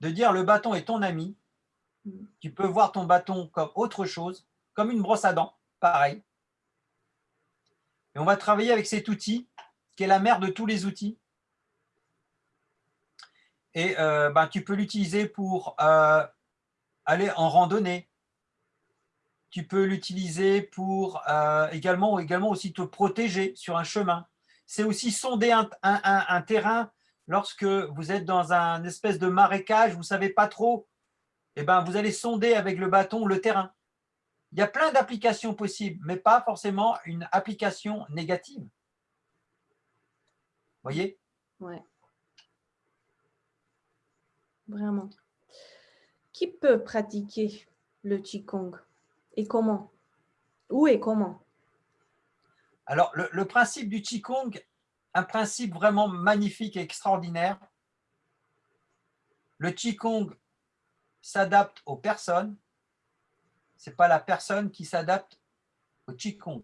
Speaker 2: De dire le bâton est ton ami. Mm. Tu peux voir ton bâton comme autre chose, comme une brosse à dents, pareil. Et on va travailler avec cet outil, qui est la mère de tous les outils. Et euh, ben, tu peux l'utiliser pour euh, aller en randonnée. Tu peux l'utiliser pour euh, également, également aussi te protéger sur un chemin. C'est aussi sonder un, terrain lorsque vous êtes dans un espèce de marécage, vous ne savez pas trop, et eh ben, vous allez sonder avec le bâton le terrain. Il y a plein d'applications possibles, mais pas forcément une application négative. Voyez?
Speaker 1: Ouais. Vraiment. Qui peut pratiquer le Qigong? Et comment? Où et comment?
Speaker 2: Alors, le, principe du Qigong, un principe vraiment magnifique et extraordinaire. Le Qigong s'adapte aux personnes. Ce n'est pas la personne qui s'adapte au Qigong.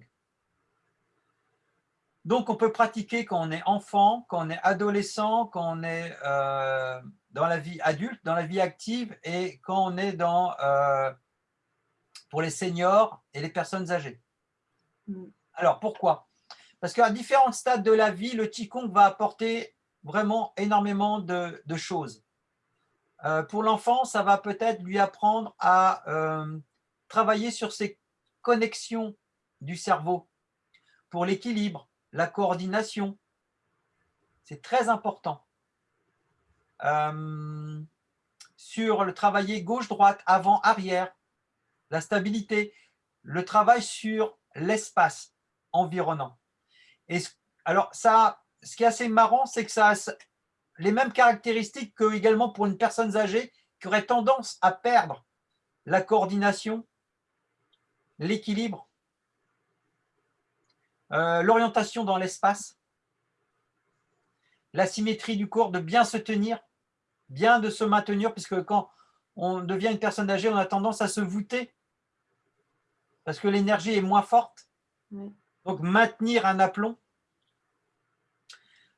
Speaker 2: Donc, on peut pratiquer quand on est enfant, quand on est adolescent, quand on est euh, dans la vie adulte, dans la vie active et quand on est dans, euh, pour les seniors et les personnes âgées. Mm. Alors, pourquoi? Parce qu'à différents stades de la vie, le Qigong va apporter vraiment énormément de, choses. Euh, pour l'enfant, ça va peut-être lui apprendre à travailler sur ses connexions du cerveau pour l'équilibre, la coordination. C'est très important. Euh, sur le travailler gauche-droite, avant-arrière, la stabilité, le travail sur l'espace environnant. Et alors, ça, ce qui est assez marrant, c'est que ça a les mêmes caractéristiques que également pour une personne âgée qui aurait tendance à perdre la coordination, l'équilibre, euh, l'orientation dans l'espace, la symétrie du corps, de bien se tenir, bien de se maintenir, puisque quand on devient une personne âgée, on a tendance à se voûter, parce que l'énergie est moins forte. Donc, maintenir un aplomb.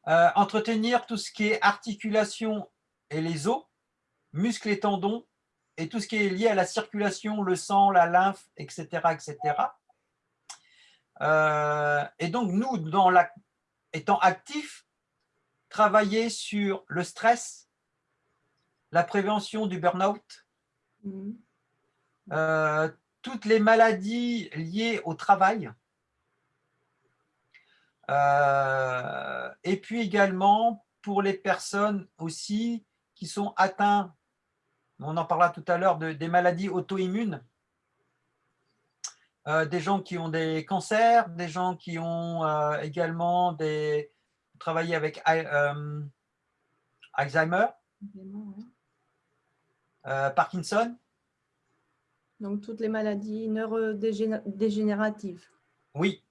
Speaker 2: Euh, entretenir tout ce qui est articulation et les os, muscles et tendons, et tout ce qui est lié à la circulation, le sang, la lymphe, etc. etc. Euh, et donc, nous, dans la, étant actifs, travailler sur le stress, la prévention du burn-out, mmh. euh, toutes les maladies liées au travail, euh, et puis également pour les personnes aussi qui sont atteintes, on en parlera tout à l'heure, de, des maladies auto-immunes, euh, des gens qui ont des cancers, des gens qui ont également des, travaillé avec Alzheimer, euh, Parkinson.
Speaker 1: Donc, toutes les maladies neurodégénératives.
Speaker 2: Oui.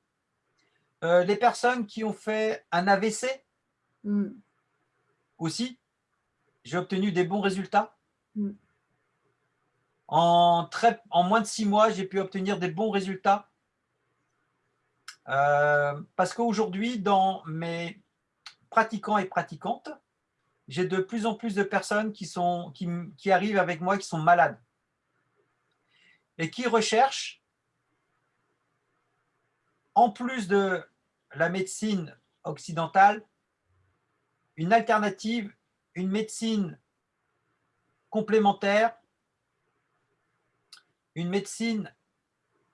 Speaker 2: Euh, les personnes qui ont fait un AVC hmm. aussi, j'ai obtenu des bons résultats. Hmm. En, très, en moins de six mois, j'ai pu obtenir des bons résultats. Euh, parce qu'aujourd'hui, dans mes pratiquants et pratiquantes, j'ai de plus en plus de personnes qui, sont, qui, arrivent avec moi qui sont malades et qui recherchent, en plus de la médecine occidentale, une alternative, une médecine complémentaire, une médecine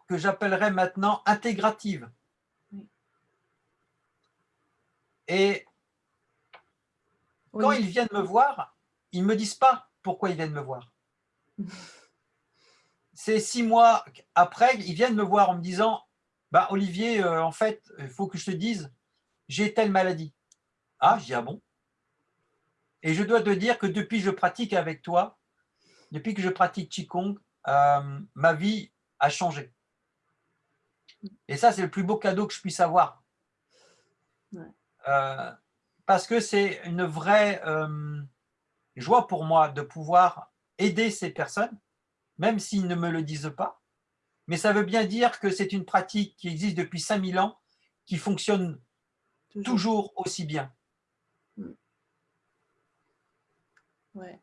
Speaker 2: que j'appellerais maintenant intégrative. Et quand ils viennent me voir, ils ne me disent pas pourquoi ils viennent me voir. C'est six mois après, ils viennent me voir en me disant bah, Olivier, euh, en fait, il faut que je te dise, j'ai telle maladie. Ah, je dis Ah bon? Et je dois te dire que depuis que je pratique avec toi, depuis que je pratique Qigong, euh, ma vie a changé. Et ça, c'est le plus beau cadeau que je puisse avoir. Euh, parce que c'est une vraie joie pour moi de pouvoir aider ces personnes, même s'ils ne me le disent pas. Mais ça veut bien dire que c'est une pratique qui existe depuis 5000 ans, qui fonctionne toujours, aussi bien.
Speaker 1: Ouais.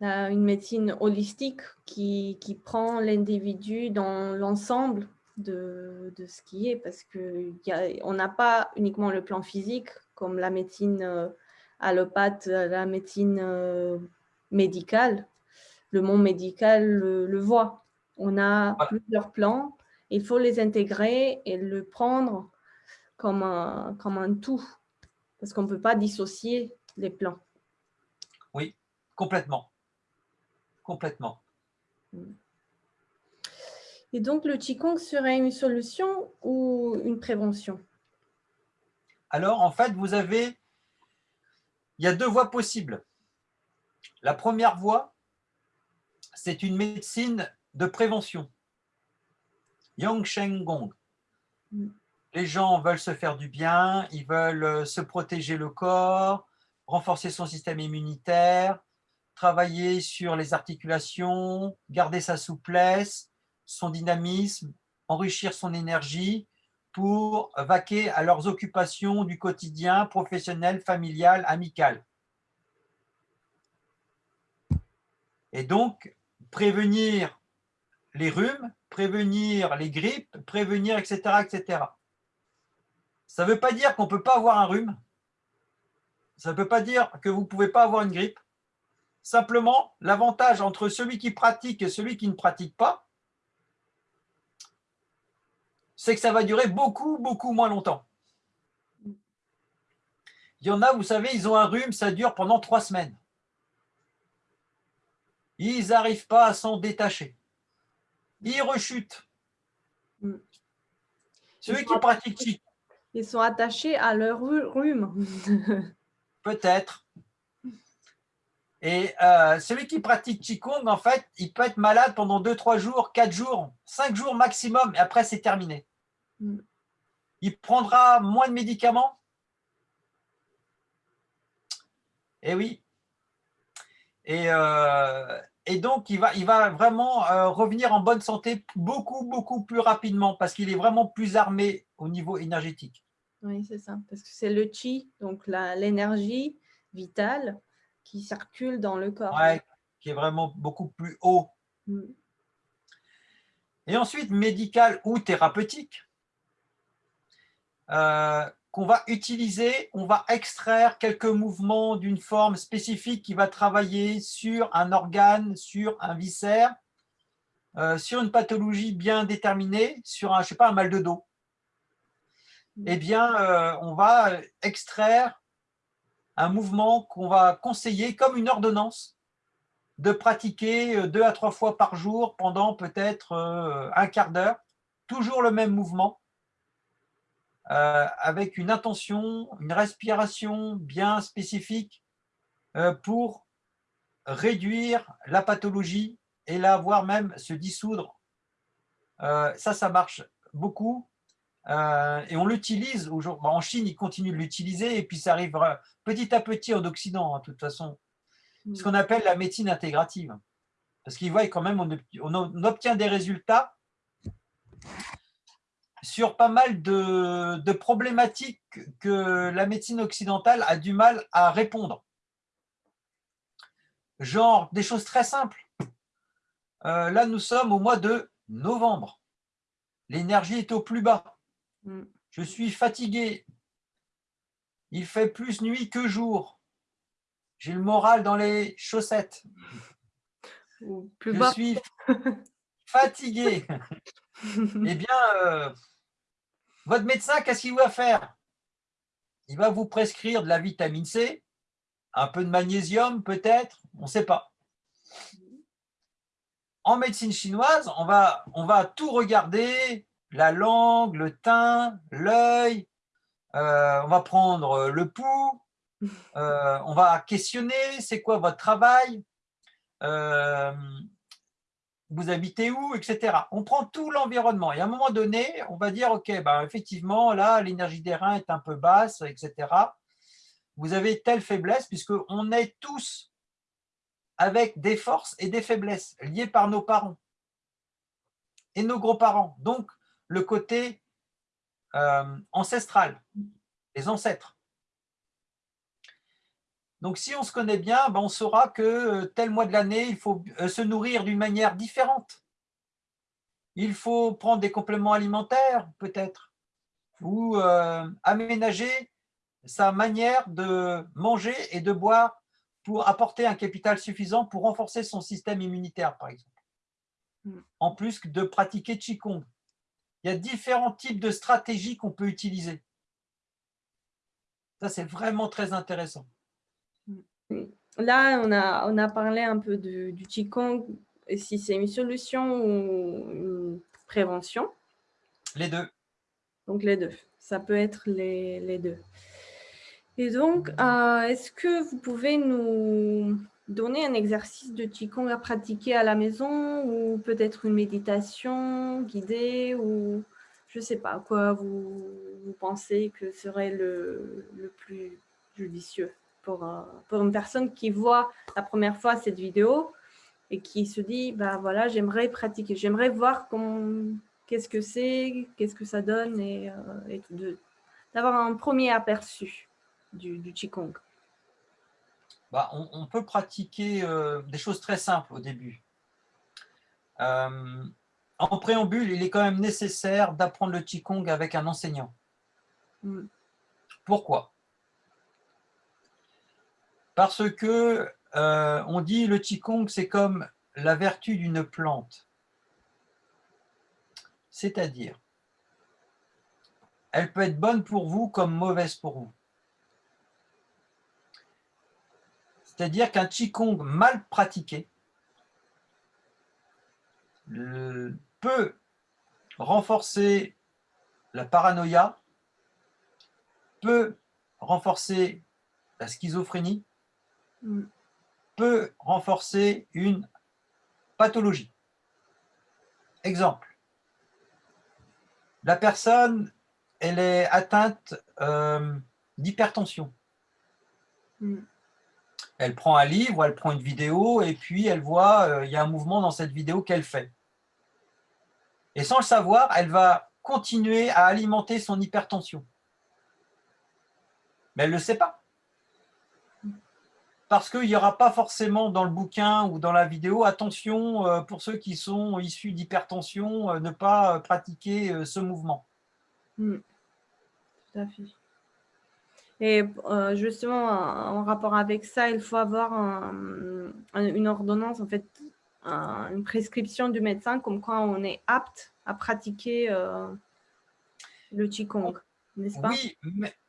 Speaker 1: Une médecine holistique qui, qui prend l'individu dans l'ensemble de, de, ce qui est, parce qu'on n'a pas uniquement le plan physique, comme la médecine euh, allopathe, la médecine euh, médicale. Le monde médical le, voit. On a plusieurs plans, il faut les intégrer et le prendre comme un, comme un tout, parce qu'on ne peut pas dissocier les plans.
Speaker 2: Oui, complètement. Complètement.
Speaker 1: Et donc, le Qigong serait une solution ou une prévention?
Speaker 2: Alors, en fait, vous avez... Il y a deux voies possibles. La première voie, c'est une médecine de prévention. Yang Sheng Gong. Mm. Les gens veulent se faire du bien, ils veulent euh, se protéger le corps, renforcer son système immunitaire, travailler sur les articulations, garder sa souplesse, son dynamisme, enrichir son énergie pour vaquer à leurs occupations du quotidien, professionnel, familial, amical. Et donc, prévenir les rhumes, prévenir les grippes, prévenir, etc. etc. Ça ne veut pas dire qu'on ne peut pas avoir un rhume. Ça ne veut pas dire que vous ne pouvez pas avoir une grippe. Simplement, l'avantage entre celui qui pratique et celui qui ne pratique pas, c'est que ça va durer beaucoup, beaucoup moins longtemps. Il y en a, vous savez, ils ont un rhume, ça dure pendant trois semaines. Ils n'arrivent pas à s'en détacher. Ils rechutent. Mm. Celui qui pratique
Speaker 1: Ils sont attachés à leur rhume.
Speaker 2: Peut-être. Et euh, celui qui pratique Qigong, en fait, il peut être malade pendant 2-3 jours, 4 jours, 5 jours maximum, et après, c'est terminé. Mm. Il prendra moins de médicaments? Eh oui. Et, euh, et donc, il va, il va vraiment euh, revenir en bonne santé beaucoup, beaucoup plus rapidement parce qu'il est vraiment plus armé au niveau énergétique.
Speaker 1: Oui, c'est ça. Parce que c'est le chi, donc l'énergie vitale qui circule dans le corps.
Speaker 2: Oui, qui est vraiment beaucoup plus haut. Mm. Et ensuite, médical ou thérapeutique. Euh, qu'on va utiliser, on va extraire quelques mouvements d'une forme spécifique qui va travailler sur un organe, sur un viscère, euh, sur une pathologie bien déterminée, sur un, je sais pas, un mal de dos. Eh bien, euh, on va extraire un mouvement qu'on va conseiller comme une ordonnance de pratiquer euh, deux à trois fois par jour pendant peut-être un quart d'heure, toujours le même mouvement, euh, avec une intention, une respiration bien spécifique euh, pour réduire la pathologie et la voir même se dissoudre. Euh, ça, ça marche beaucoup. Et on l'utilise aujourd'hui. En Chine, ils continuent de l'utiliser et puis ça arrive petit à petit en Occident, hein, de toute façon. Ce qu'on appelle la médecine intégrative. Parce qu'ils voient quand même, on obtient des résultats sur pas mal de, problématiques que la médecine occidentale a du mal à répondre. Genre des choses très simples. Euh, là, nous sommes au mois de novembre. L'énergie est au plus bas. Mm. Je suis fatigué. Il fait plus nuit que jour. J'ai le moral dans les chaussettes.
Speaker 1: plus
Speaker 2: Je suis fatigué. eh bien, euh, votre médecin, qu'est-ce qu'il va faire? Il va vous prescrire de la vitamine C, un peu de magnésium peut-être, on ne sait pas. En médecine chinoise, on va, on va tout regarder, la langue, le teint, l'œil, euh, on va prendre le pouls, euh, on va questionner, c'est quoi votre travail euh, vous habitez où, etc. On prend tout l'environnement et à un moment donné, on va dire, OK, ben, effectivement, là, l'énergie des reins est un peu basse, etc. vous avez telle faiblesse, puisqu'on est tous avec des forces et des faiblesses liées par nos parents et nos grands-parents. Donc, le côté euh, ancestral, les ancêtres. Donc, si on se connaît bien, ben, on saura que euh, tel mois de l'année, il faut euh, se nourrir d'une manière différente. Il faut prendre des compléments alimentaires, peut-être, ou aménager sa manière de manger et de boire pour apporter un capital suffisant pour renforcer son système immunitaire, par exemple. Mm. En plus de pratiquer Qigong. Il y a différents types de stratégies qu'on peut utiliser. Ça, c'est vraiment très intéressant.
Speaker 1: Mm. Là, on a, on a parlé un peu du, du Qigong, si c'est une solution ou une prévention.
Speaker 2: Les deux.
Speaker 1: Donc, les deux. Ça peut être les, les deux. Et donc, euh, est-ce que vous pouvez nous donner un exercice de Qigong à pratiquer à la maison ou peut-être une méditation guidée ou je ne sais pas quoi vous, pensez que serait le, plus judicieux pour, euh, pour une personne qui voit la première fois cette vidéo et qui se dit, bah voilà, j'aimerais pratiquer, j'aimerais voir qu'est-ce que c'est, qu'est-ce que ça donne et, euh, d'avoir un premier aperçu du, du Qigong
Speaker 2: bah, on, peut pratiquer euh, des choses très simples au début. Euh, en préambule, il est quand même nécessaire d'apprendre le Qigong avec un enseignant. Mm. Pourquoi? Parce que euh, on dit le Qigong, c'est comme la vertu d'une plante. C'est-à-dire, elle peut être bonne pour vous comme mauvaise pour vous. C'est-à-dire qu'un Qigong mal pratiqué peut renforcer la paranoïa, peut renforcer la schizophrénie, mm. peut renforcer une pathologie. Exemple, la personne, elle est atteinte euh, d'hypertension. Elle prend un livre, elle prend une vidéo, et puis elle voit, euh, il y a un mouvement dans cette vidéo qu'elle fait. Et sans le savoir, elle va continuer à alimenter son hypertension. Mais elle ne le sait pas. Parce qu'il n'y aura pas forcément dans le bouquin ou dans la vidéo, attention, euh, pour ceux qui sont issus d'hypertension, euh, ne pas pratiquer ce mouvement.
Speaker 1: Hmm. Tout à fait. Et euh, justement, en rapport avec ça, il faut avoir une ordonnance, en fait, une prescription du médecin comme quoi on est apte à pratiquer euh, le Qigong, n'est-ce pas?
Speaker 2: Oui,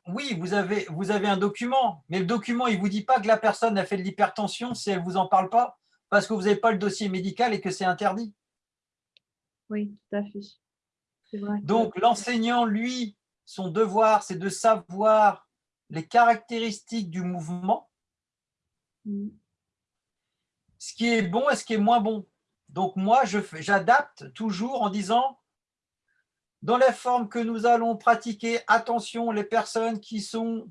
Speaker 2: oui vous, avez, vous avez un document, mais le document, il ne vous dit pas que la personne a fait de l'hypertension si elle ne vous en parle pas, parce que vous n'avez pas le dossier médical et que c'est interdit.
Speaker 1: Oui, tout à fait.
Speaker 2: Vrai. Donc, l'enseignant, lui, son devoir, c'est de savoir les caractéristiques du mouvement, mm. ce qui est bon et ce qui est moins bon. Donc moi, j'adapte toujours en disant, dans les formes que nous allons pratiquer, attention, les personnes qui, sont,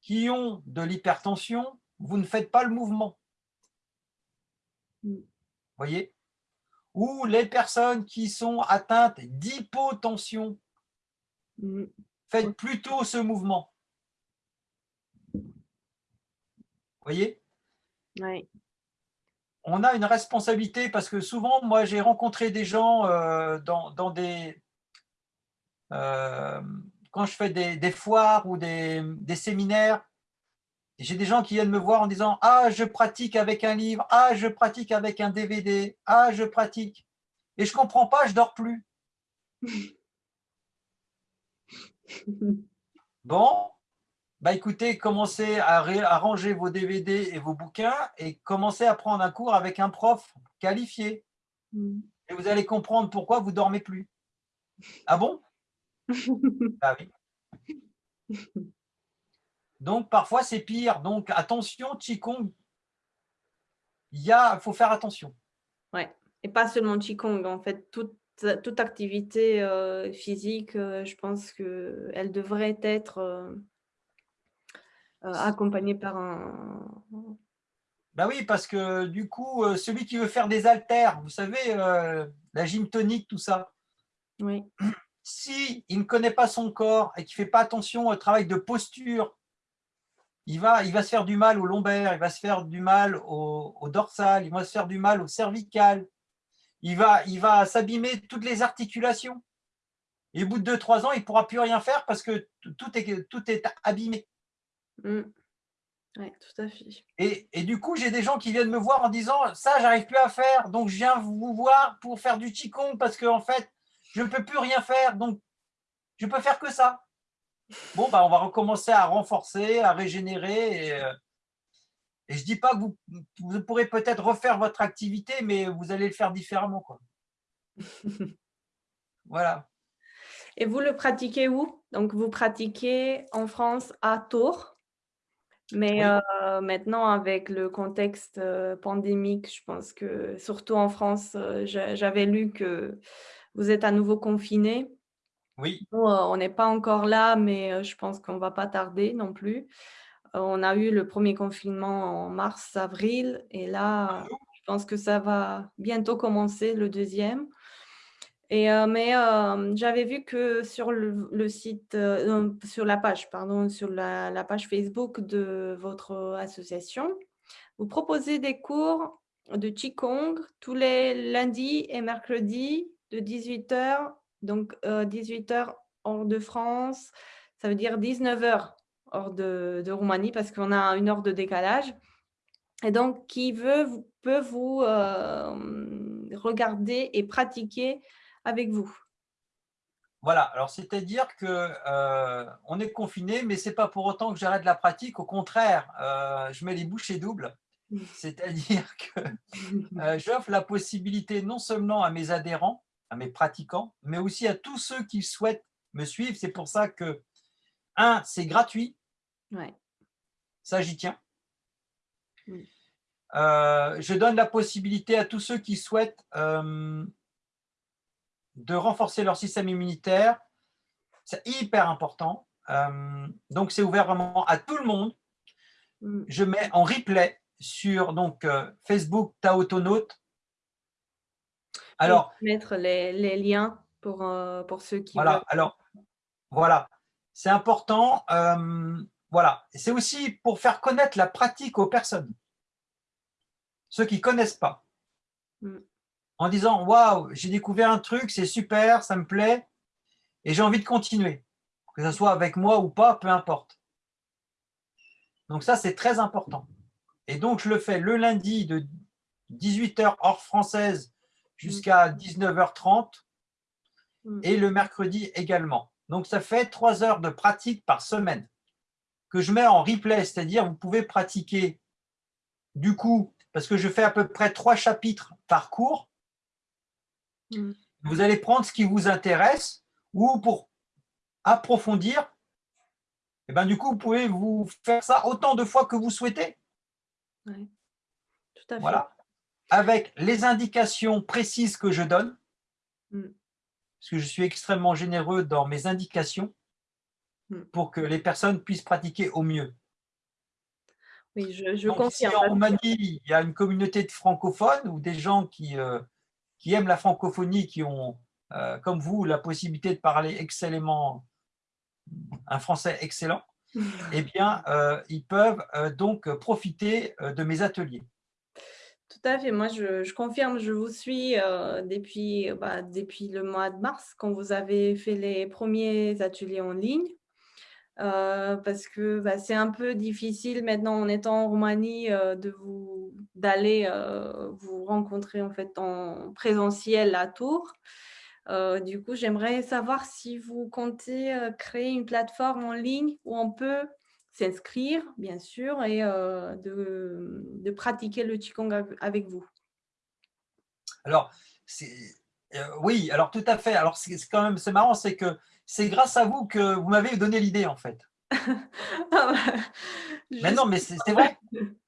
Speaker 2: qui ont de l'hypertension, vous ne faites pas le mouvement. Mm. voyez? Ou les personnes qui sont atteintes d'hypotension, mm. faites plutôt ce mouvement. Voyez?
Speaker 1: Oui.
Speaker 2: On a une responsabilité parce que souvent, moi, j'ai rencontré des gens euh, dans, des… Euh, quand je fais des, foires ou des, séminaires, j'ai des gens qui viennent me voir en disant « Ah, je pratique avec un livre. Ah, je pratique avec un DVD. Ah, je pratique. » Et je ne comprends pas, je dors plus. Bon, bah écoutez, commencez à, ranger vos DVD et vos bouquins et commencez à prendre un cours avec un prof qualifié. Mm. Et vous allez comprendre pourquoi vous ne dormez plus. Ah bon? Ah oui. Donc, parfois, c'est pire. Donc, attention, Qigong, il faut faire attention.
Speaker 1: Ouais. Et pas seulement Qigong, en fait, toute, toute activité euh, physique, euh, je pense qu'elle devrait être... Euh, accompagné par un…
Speaker 2: Ben oui, parce que du coup, celui qui veut faire des haltères, vous savez, la gym tonique, tout ça.
Speaker 1: Oui.
Speaker 2: Si il ne connaît pas son corps et qu'il ne fait pas attention au travail de posture, il va, il va se faire du mal au lombaire, il va se faire du mal au, au dorsal, il va se faire du mal au cervical, il va, il va s'abîmer toutes les articulations. Et au bout de 2-3 ans, il ne pourra plus rien faire parce que tout est, tout est abîmé.
Speaker 1: Mmh. Oui, tout à fait.
Speaker 2: Et, et du coup, j'ai des gens qui viennent me voir en disant « ça, j'arrive plus à faire, donc je viens vous voir pour faire du Qigong parce qu'en en fait, je ne peux plus rien faire, donc je peux faire que ça. » Bon, bah, on va recommencer à renforcer, à régénérer. Et, euh, et je ne dis pas que vous, vous pourrez peut-être refaire votre activité, mais vous allez le faire différemment. Quoi. voilà.
Speaker 1: Et vous le pratiquez où? Donc, vous pratiquez en France à Tours? Mais euh, maintenant, avec le contexte euh, pandémique, je pense que, surtout en France, j'avais lu que vous êtes à nouveau confiné.
Speaker 2: Oui.
Speaker 1: on n'est pas encore là, mais je pense qu'on ne va pas tarder non plus. on a eu le premier confinement en mars, avril, et là, je pense que ça va bientôt commencer le deuxième. Et, mais j'avais vu que sur le, site, sur la page, pardon, sur la, page Facebook de votre association, vous proposez des cours de Qigong tous les lundis et mercredis de 18h donc, 18 h hors de France, ça veut dire 19 h hors de, Roumanie parce qu'on a une heure de décalage. Et donc, qui veut peut vous regarder et pratiquer avec vous.
Speaker 2: Voilà, alors c'est-à-dire que on est confiné, mais ce n'est pas pour autant que j'arrête la pratique. Au contraire, je mets les bouchées doubles. C'est-à-dire que j'offre la possibilité non seulement à mes adhérents, à mes pratiquants, mais aussi à tous ceux qui souhaitent me suivre. C'est pour ça que, un, c'est gratuit.
Speaker 1: Ouais.
Speaker 2: Ça, j'y tiens. Euh, je donne la possibilité à tous ceux qui souhaitent euh, de renforcer leur système immunitaire. C'est hyper important. Euh, donc, c'est ouvert vraiment à tout le monde. Mm. Je mets en replay sur donc, Facebook Taotonaute
Speaker 1: alors, mettre les, liens pour, euh, pour ceux qui
Speaker 2: voilà, Alors, voilà, c'est important. Euh, voilà, c'est aussi pour faire connaître la pratique aux personnes, ceux qui ne connaissent pas. Mm. En disant, waouh, j'ai découvert un truc, c'est super, ça me plaît, et j'ai envie de continuer, que ce soit avec moi ou pas, peu importe. Donc ça, c'est très important. Et donc, je le fais le lundi de 18h hors française jusqu'à 19h30 mm. et le mercredi également. Donc, ça fait trois heures de pratique par semaine que je mets en replay, c'est-à-dire vous pouvez pratiquer du coup, parce que je fais à peu près trois chapitres par cours, mm. vous allez prendre ce qui vous intéresse ou pour approfondir, et eh ben, du coup, vous pouvez vous faire ça autant de fois que vous souhaitez.
Speaker 1: Oui, tout à fait.
Speaker 2: Voilà avec les indications précises que je donne, mm. parce que je suis extrêmement généreux dans mes indications, mm. pour que les personnes puissent pratiquer au mieux.
Speaker 1: Oui, je, je confirme.
Speaker 2: en Roumanie, il y a une communauté de francophones ou des gens qui, euh, qui aiment la francophonie, qui ont, euh, comme vous, la possibilité de parler excellemment un français excellent, eh bien, euh, ils peuvent donc profiter de mes ateliers.
Speaker 1: Tout à fait. Moi, je, confirme, je vous suis euh, depuis, bah, depuis le mois de mars, quand vous avez fait les premiers ateliers en ligne. Euh, parce que bah, c'est un peu difficile maintenant en étant en Roumanie euh, de vous d'aller vous rencontrer en fait en présentiel à Tours. du coup, j'aimerais savoir si vous comptez créer une plateforme en ligne où on peut s'inscrire, bien sûr, et euh, de, pratiquer le Qigong avec vous
Speaker 2: Alors, euh, oui, alors tout à fait. Alors, c'est quand même c'est marrant, c'est que c'est grâce à vous que vous m'avez donné l'idée, en fait. Mais non, mais c'est vrai.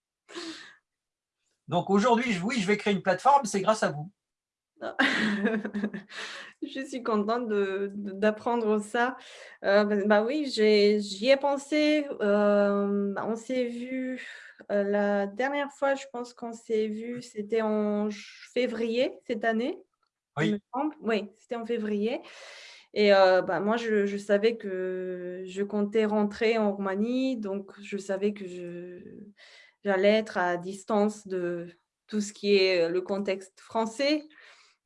Speaker 2: Donc aujourd'hui, oui, je vais créer une plateforme, c'est grâce à vous.
Speaker 1: Je suis contente d'apprendre ça. Heu, bah bah, oui, j'y ai pensé, hem, on s'est vu, heu, la dernière fois, je pense qu'on s'est vu, c'était en février cette année,
Speaker 2: Oui.
Speaker 1: Oui, c'était en février et heu, bah, moi, je savais que je comptais rentrer en Roumanie, donc je savais que j'allais être à distance de tout ce qui est, le contexte français.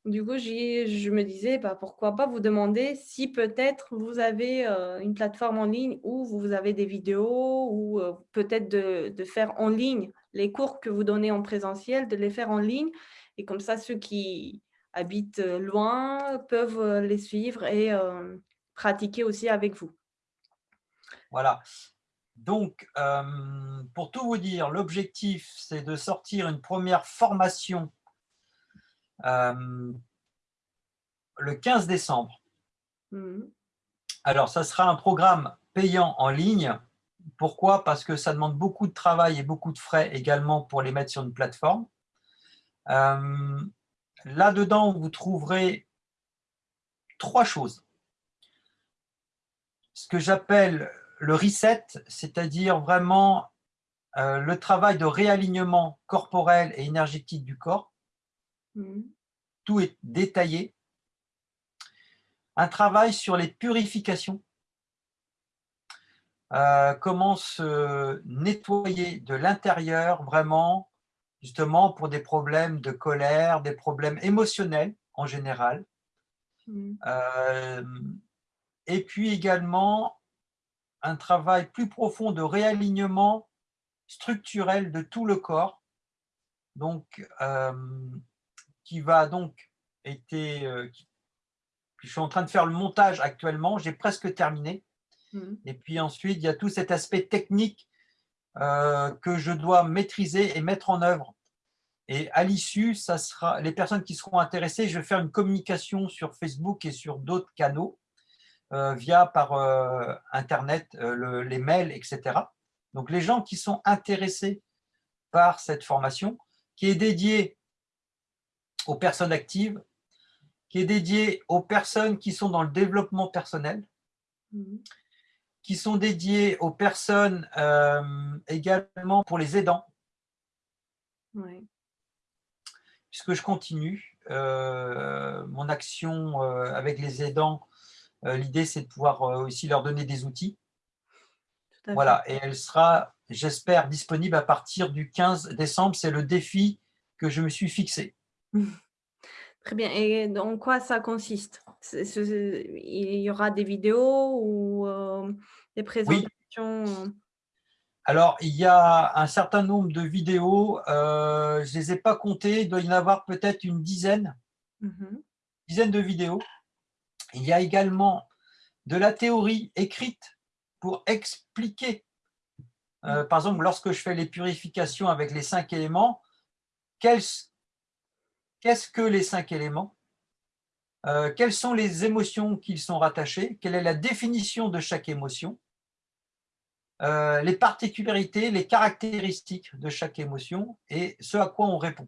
Speaker 1: Du coup, je me disais: «Bah, pourquoi pas vous demander si peut-être vous avez, heu, une plateforme en ligne où vous avez des vidéos ou, heu, peut-être de faire en ligne les cours que vous donnez en présentiel, de les faire en ligne et comme ça ceux qui habitent, loin peuvent, les suivre et pratiquer aussi avec vous».
Speaker 2: Voilà. Donc, pour tout vous dire, l'objectif, c'est de sortir une première formation le 15 décembre.
Speaker 1: Mmh mh.
Speaker 2: Alors, ça sera un programme payant en ligne. Pourquoi? Parce que ça demande beaucoup de travail et beaucoup de frais également pour les mettre sur une plateforme. Là-dedans, vous trouverez 3 choses. Ce que j'appelle le reset, c'est-à-dire vraiment, heu, le travail de réalignement corporel et énergétique du corps.
Speaker 1: Mmh mh.
Speaker 2: Tout est détaillé. Un travail sur les purifications. Heu, comment se nettoyer de l'intérieur vraiment, justement pour des problèmes de colère, des problèmes émotionnels en général.
Speaker 1: Mmh.
Speaker 2: Hem et puis également un travail plus profond de réalignement structurel de tout le corps. Donc, hem, qui va donc été, qui je suis en train de faire le montage actuellement, j'ai presque terminé
Speaker 1: Mmh mh.
Speaker 2: et puis ensuite, il y a tout cet aspect technique, que je dois maîtriser et mettre en œuvre et à l'issue, les personnes qui seront intéressées, je vais faire une communication sur Facebook et sur d'autres canaux, heu, via par, heu, internet, les mails et cetera. Donc les gens qui sont intéressés par cette formation, qui est dédiée aux personnes actives, qui est dédiée aux personnes qui sont dans le développement personnel
Speaker 1: Mmh mh.
Speaker 2: Qui sont dédiées aux personnes, hem, également pour les aidants.
Speaker 1: Ouais.
Speaker 2: Puisque je continue, heu, mon action, heu, avec les aidants, l'idée c'est de pouvoir, aussi leur donner des outils.
Speaker 1: Tout à fait.
Speaker 2: Voilà et elle sera, j'espère, disponible à partir du 15 décembre, c'est le défi que je me suis fixé.
Speaker 1: Très bien et dans quoi ça consiste? Il y aura des vidéos ou, heu, des
Speaker 2: Oui.
Speaker 1: présentations?
Speaker 2: Alors, il y a un certain nombre de vidéos, heu, je les ai pas comptées, il doit y en avoir peut-être une dizaine
Speaker 1: Mmh mh.
Speaker 2: dizaine de vidéos. Il y a également de la théorie écrite pour expliquer,
Speaker 1: Mmh.
Speaker 2: par exemple, lorsque je fais les purifications avec les 5 éléments, qu'est-ce que les 5 éléments? Heu, quelles sont les émotions qui sont rattachées? Quelle est la définition de chaque émotion? Heu, les particularités, les caractéristiques de chaque émotion et ce à quoi on répond.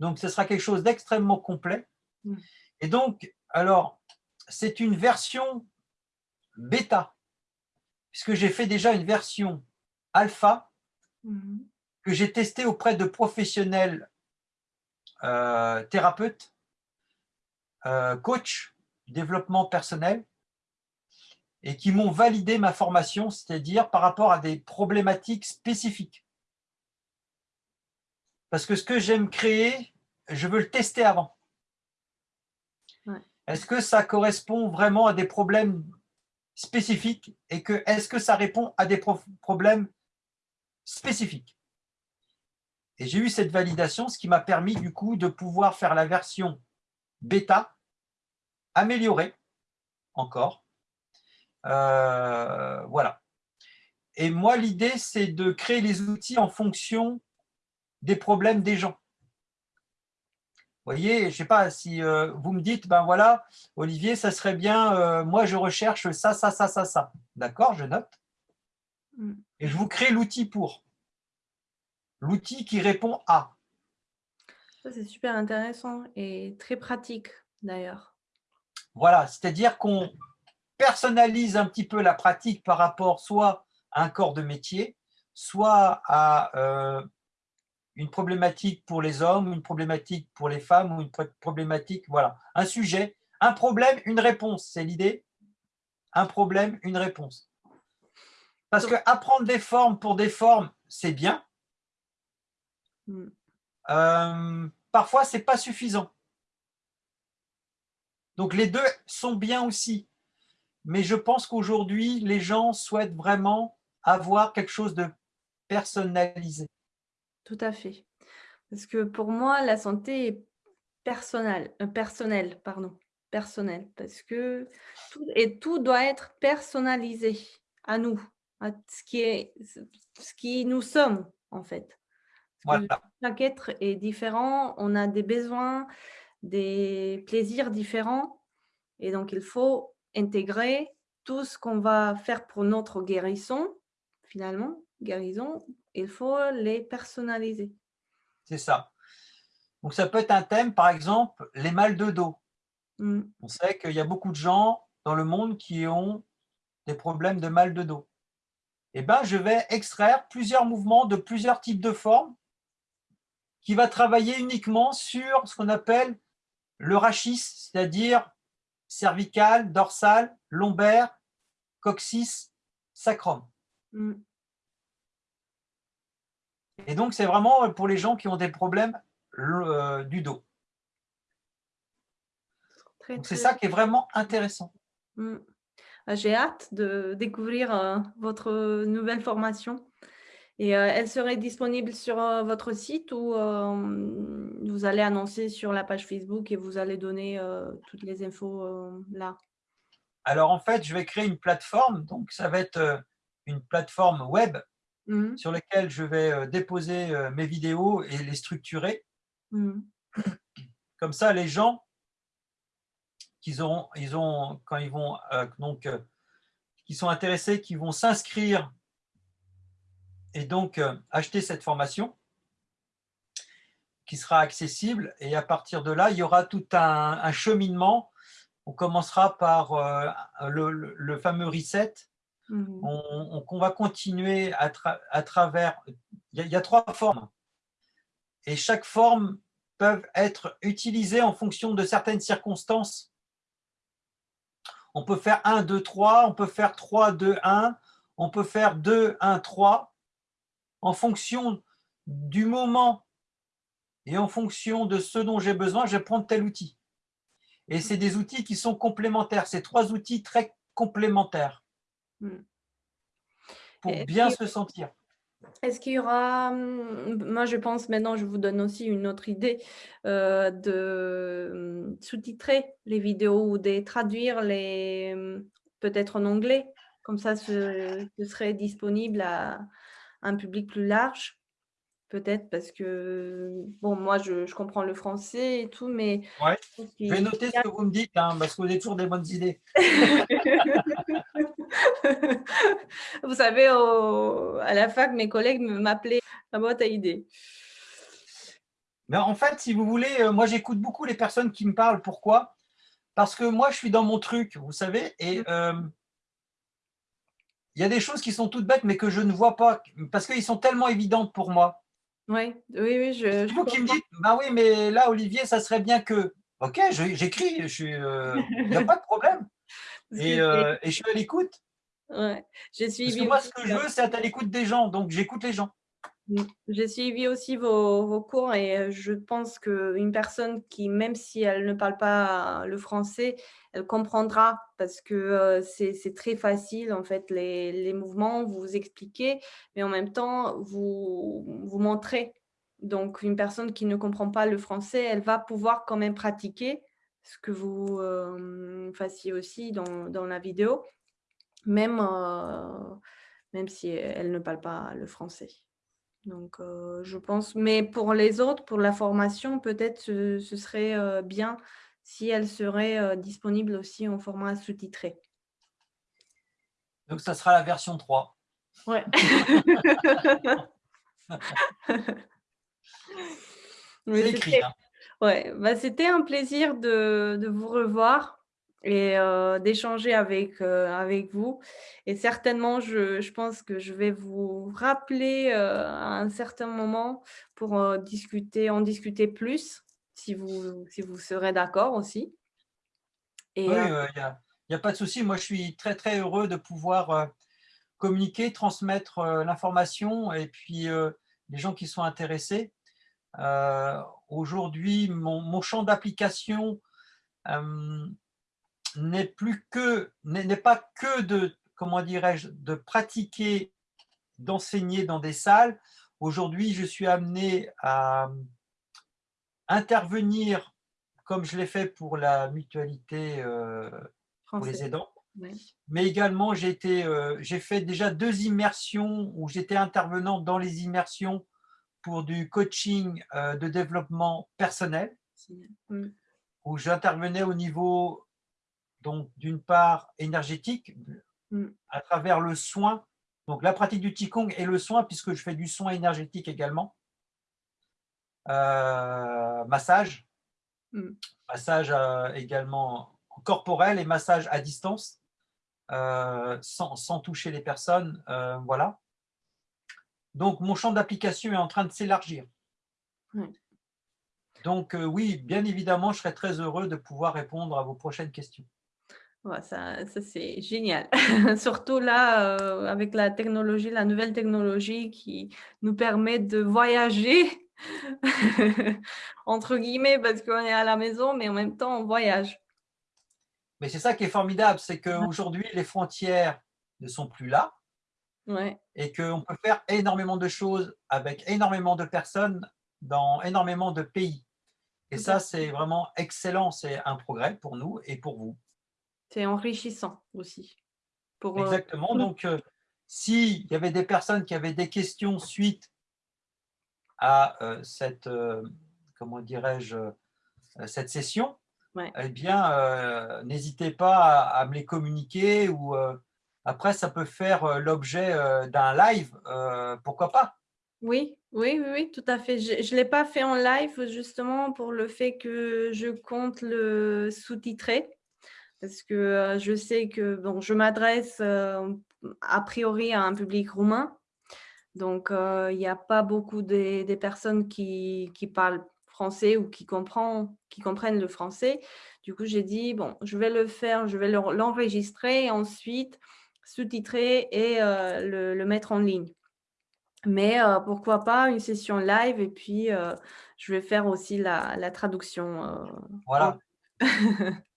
Speaker 2: Donc ce sera quelque chose d'extrêmement complet
Speaker 1: Mmh.
Speaker 2: et donc alors, c'est une version bêta, puisque j'ai fait déjà une version alpha
Speaker 1: mh.
Speaker 2: que j'ai testée auprès de professionnels heu, thérapeutes heu, coach, développement personnel et qui m'ont validé ma formation, c'est-à-dire par rapport à des problématiques spécifiques. Parce que ce que j'aime créer, je veux le tester avant.
Speaker 1: Ouais.
Speaker 2: Est-ce que ça correspond vraiment à des problèmes spécifiques et que est-ce que ça répond à des problèmes spécifiques? Et j'ai eu cette validation, ce qui m'a permis du coup de pouvoir faire la version bêta, améliorée, encore. Heu, voilà et moi l'idée c'est de créer les outils en fonction des problèmes des gens. Voyez, je sais pas si, heu, vous me dites: «Ben voilà, Olivier, ça serait bien, heu, moi je recherche ça, ça, ça, ça, ça». D'accord, je note
Speaker 1: Mmh.
Speaker 2: et je vous crée l'outil pour. L'outil qui répond à.
Speaker 1: Ça, c'est super intéressant et très pratique d'ailleurs.
Speaker 2: Voilà, c'est-à-dire qu'on personnalise un petit peu la pratique par rapport soit à un corps de métier, soit à euh, une problématique pour les hommes, une problématique pour les femmes, ou une problématique, voilà, un sujet, un problème, une réponse, c'est l'idée. Un problème, une réponse. Parce que apprendre des formes pour des formes, c'est bien. Hmm. Euh, parfois, ce n'est pas suffisant. Donc, les deux sont bien aussi. Mais je pense qu'aujourd'hui, les gens souhaitent vraiment avoir quelque chose de personnalisé.
Speaker 1: Tout à fait. Parce que pour moi, la santé est personnelle, euh, personnelle, pardon, personnelle, parce que tout, et tout doit être personnalisé à nous, à ce qui est, ce qui nous sommes en fait. chaque être est différent, on a des besoins, des plaisirs différents, et donc il faut intégrer tout ce qu'on va faire pour notre guérison, finalement, guérison, il faut les personnaliser.
Speaker 2: C'est ça. Donc, ça peut être un thème, par exemple, les mal de dos. Mm. On sait qu'il y a beaucoup de gens dans le monde qui ont des problèmes de mal de dos. Eh bien, je vais extraire plusieurs mouvements de plusieurs types de formes qui va travailler uniquement sur ce qu'on appelle le rachis, c'est-à-dire cervical, dorsal, lombaire, coccyx, sacrum. Mm. Et donc, c'est vraiment pour les gens qui ont des problèmes euh, du dos. C'est ça qui est vraiment intéressant.
Speaker 1: Mm. Ah, j'ai hâte de découvrir euh, votre nouvelle formation. Et euh, elle serait disponible sur votre site ou vous allez annoncer sur la page Facebook et vous allez donner toutes les infos là?
Speaker 2: Alors en fait, je vais créer une plateforme. Donc ça va être une plateforme web Mmh. sur lesquels je vais euh, déposer euh, mes vidéos et les structurer. Mmh. Comme ça, les gens, qui auront, ils ont, quand ils vont, euh, donc, qui sont intéressés, qui vont s'inscrire et donc acheter cette formation qui sera accessible. Et à partir de là, il y aura tout un, cheminement. On commencera par le, le, fameux reset Mmh. On, va continuer à, travers... Il y, a, trois formes. Et chaque forme peut être utilisée en fonction de certaines circonstances. On peut faire 1, 2, 3, on peut faire 3, 2, 1, on peut faire 2, 1, 3. En fonction du moment et en fonction de ce dont j'ai besoin, je vais prendre tel outil. Et c'est des outils qui sont complémentaires. C'est trois outils très complémentaires. Mmh. Pour bien se sentir.
Speaker 1: Est-ce qu'il y aura, mmh, moi je pense maintenant, je vous donne aussi une autre idée euh, de mmh, sous-titrer les vidéos ou de traduire les, peut-être en anglais, comme ça ce, ce serait disponible à un public plus large peut-être parce que, bon, moi, je, je, comprends le français et tout, mais...
Speaker 2: Ouais. Je vais noter ce que vous me dites, hein, parce que vous avez toujours des bonnes idées.
Speaker 1: vous savez, à la fac, mes collègues m'appelaient la boîte à idées.
Speaker 2: Mais en fait, si vous voulez, euh, moi, j'écoute beaucoup les personnes qui me parlent. Pourquoi? Parce que moi, je suis dans mon truc, vous savez, et... Mmh. Euh, il y a des choses qui sont toutes bêtes, mais que je ne vois pas, parce qu'elles sont tellement évidentes pour moi.
Speaker 1: Oui, oui, oui. Je,
Speaker 2: vous qui me dites, bah oui, mais là, Olivier, ça serait bien que. Ok, j'écris, euh, il n'y a pas de problème. Euh, et, je suis à l'écoute.
Speaker 1: Ouais. J'ai suivi.
Speaker 2: Parce que moi, ce que je veux, c'est être à l'écoute des gens, donc j'écoute les gens.
Speaker 1: Mmh. J'ai suivi aussi vos, cours et je pense qu'une personne qui, même si elle ne parle pas le français, elle comprendra parce que c'est très facile, en fait, les, mouvements, vous, vous expliquez, mais en même temps, vous, vous montrez. Donc, une personne qui ne comprend pas le français, elle va pouvoir quand même pratiquer ce que vous fassiez aussi dans, dans, la vidéo, même, même si elle ne parle pas le français. Donc, je pense, mais pour les autres, pour la formation, peut-être ce, ce, serait bien si elle serait disponible aussi en format sous-titré.
Speaker 2: Donc, ça sera la version 3.
Speaker 1: Ouais.
Speaker 2: c'est écrit. Hein.
Speaker 1: Ouais, bah, c'était un plaisir de de vous revoir et heu, d'échanger avec, heu, avec vous et certainement je je pense que je vais vous rappeler, heu, à un certain moment pour, discuter en discuter plus, si vous si vous serez d'accord aussi et
Speaker 2: Oui, il y a a pas de souci. Moi, je suis très, très heureux de pouvoir, communiquer, transmettre, l'information et puis, les gens qui sont intéressés. Aujourd'hui, mon mon champ d'application, n'est plus que n'est pas que de, comment dirais-je? De pratiquer, d'enseigner dans des salles. Aujourd'hui, je suis amené à, intervenir comme je l'ai fait pour la mutualité, heu, pour les aidants. Mais également, j'ai été, heu, j'ai fait déjà 2 immersions où j'étais intervenant dans les immersions pour du coaching, heu, de développement personnel.
Speaker 1: Mmh.
Speaker 2: Où j'intervenais au niveau, donc d'une part énergétique,
Speaker 1: Mmh.
Speaker 2: à travers le soin, donc la pratique du qigong et le soin puisque je fais du soin énergétique également. Heu, massage.
Speaker 1: Mmh.
Speaker 2: Massage, heu, également corporel et massage à distance, heu, sans sans toucher les personnes, voilà. Donc mon champ d'application est en train de s'élargir.
Speaker 1: Ouais.
Speaker 2: Donc oui, bien évidemment, je serais très heureux de pouvoir répondre à vos prochaines questions.
Speaker 1: Ouais, ça ça c'est génial. Surtout là, heu, avec la technologie, la nouvelle technologie qui nous permet de «voyager» entre guillemets parce qu'on est à la maison, mais en même temps on voyage.
Speaker 2: Mais c'est ça qui est formidable, c'est qu'aujourd'hui les frontières ne sont plus là
Speaker 1: Ouais,
Speaker 2: et qu'on peut faire énormément de choses avec énormément de personnes dans énormément de pays. Et ça, c'est vraiment excellent, c'est un progrès pour nous et pour vous.
Speaker 1: C'est enrichissant aussi pour, heu,
Speaker 2: Exactement, donc heu, s'il y avait des personnes qui avaient des questions suite à, heu, cette, comment dirais-je? Cette session,
Speaker 1: ouais.
Speaker 2: eh bien, n'hésitez pas à à me les communiquer ou après ça peut faire, l'objet, d'un live, pourquoi pas?
Speaker 1: Oui, oui, oui, oui, tout à fait. Je ne l'ai pas fait en live justement pour le fait que je compte le sous-titrer. Parce que, heu, je sais que bon, je m'adresse, heu, a priori à un public roumain, donc heu, il y a pas beaucoup des des personnes qui qui parlent français ou qui comprend qui comprennent le français. Du coup, j'ai dit: «Bon, je vais le faire, je vais l'en l'enregistrer et ensuite sous-titrer et le le mettre en ligne». Mais pourquoi pas une session live et puis, je vais faire aussi la la traduction,
Speaker 2: Voilà.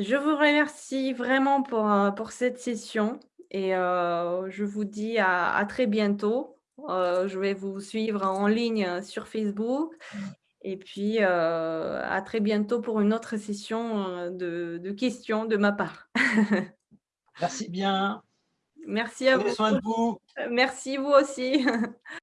Speaker 1: Je vous remercie vraiment pour, heu, pour cette session et heu, je vous dis à à très bientôt. Heu, je vais vous suivre en ligne, sur Facebook et puis, à très bientôt pour une autre session, de de questions de ma part.
Speaker 2: Merci bien,
Speaker 1: Merci à
Speaker 2: prenez
Speaker 1: vous.
Speaker 2: soin de vous.
Speaker 1: Merci, vous aussi.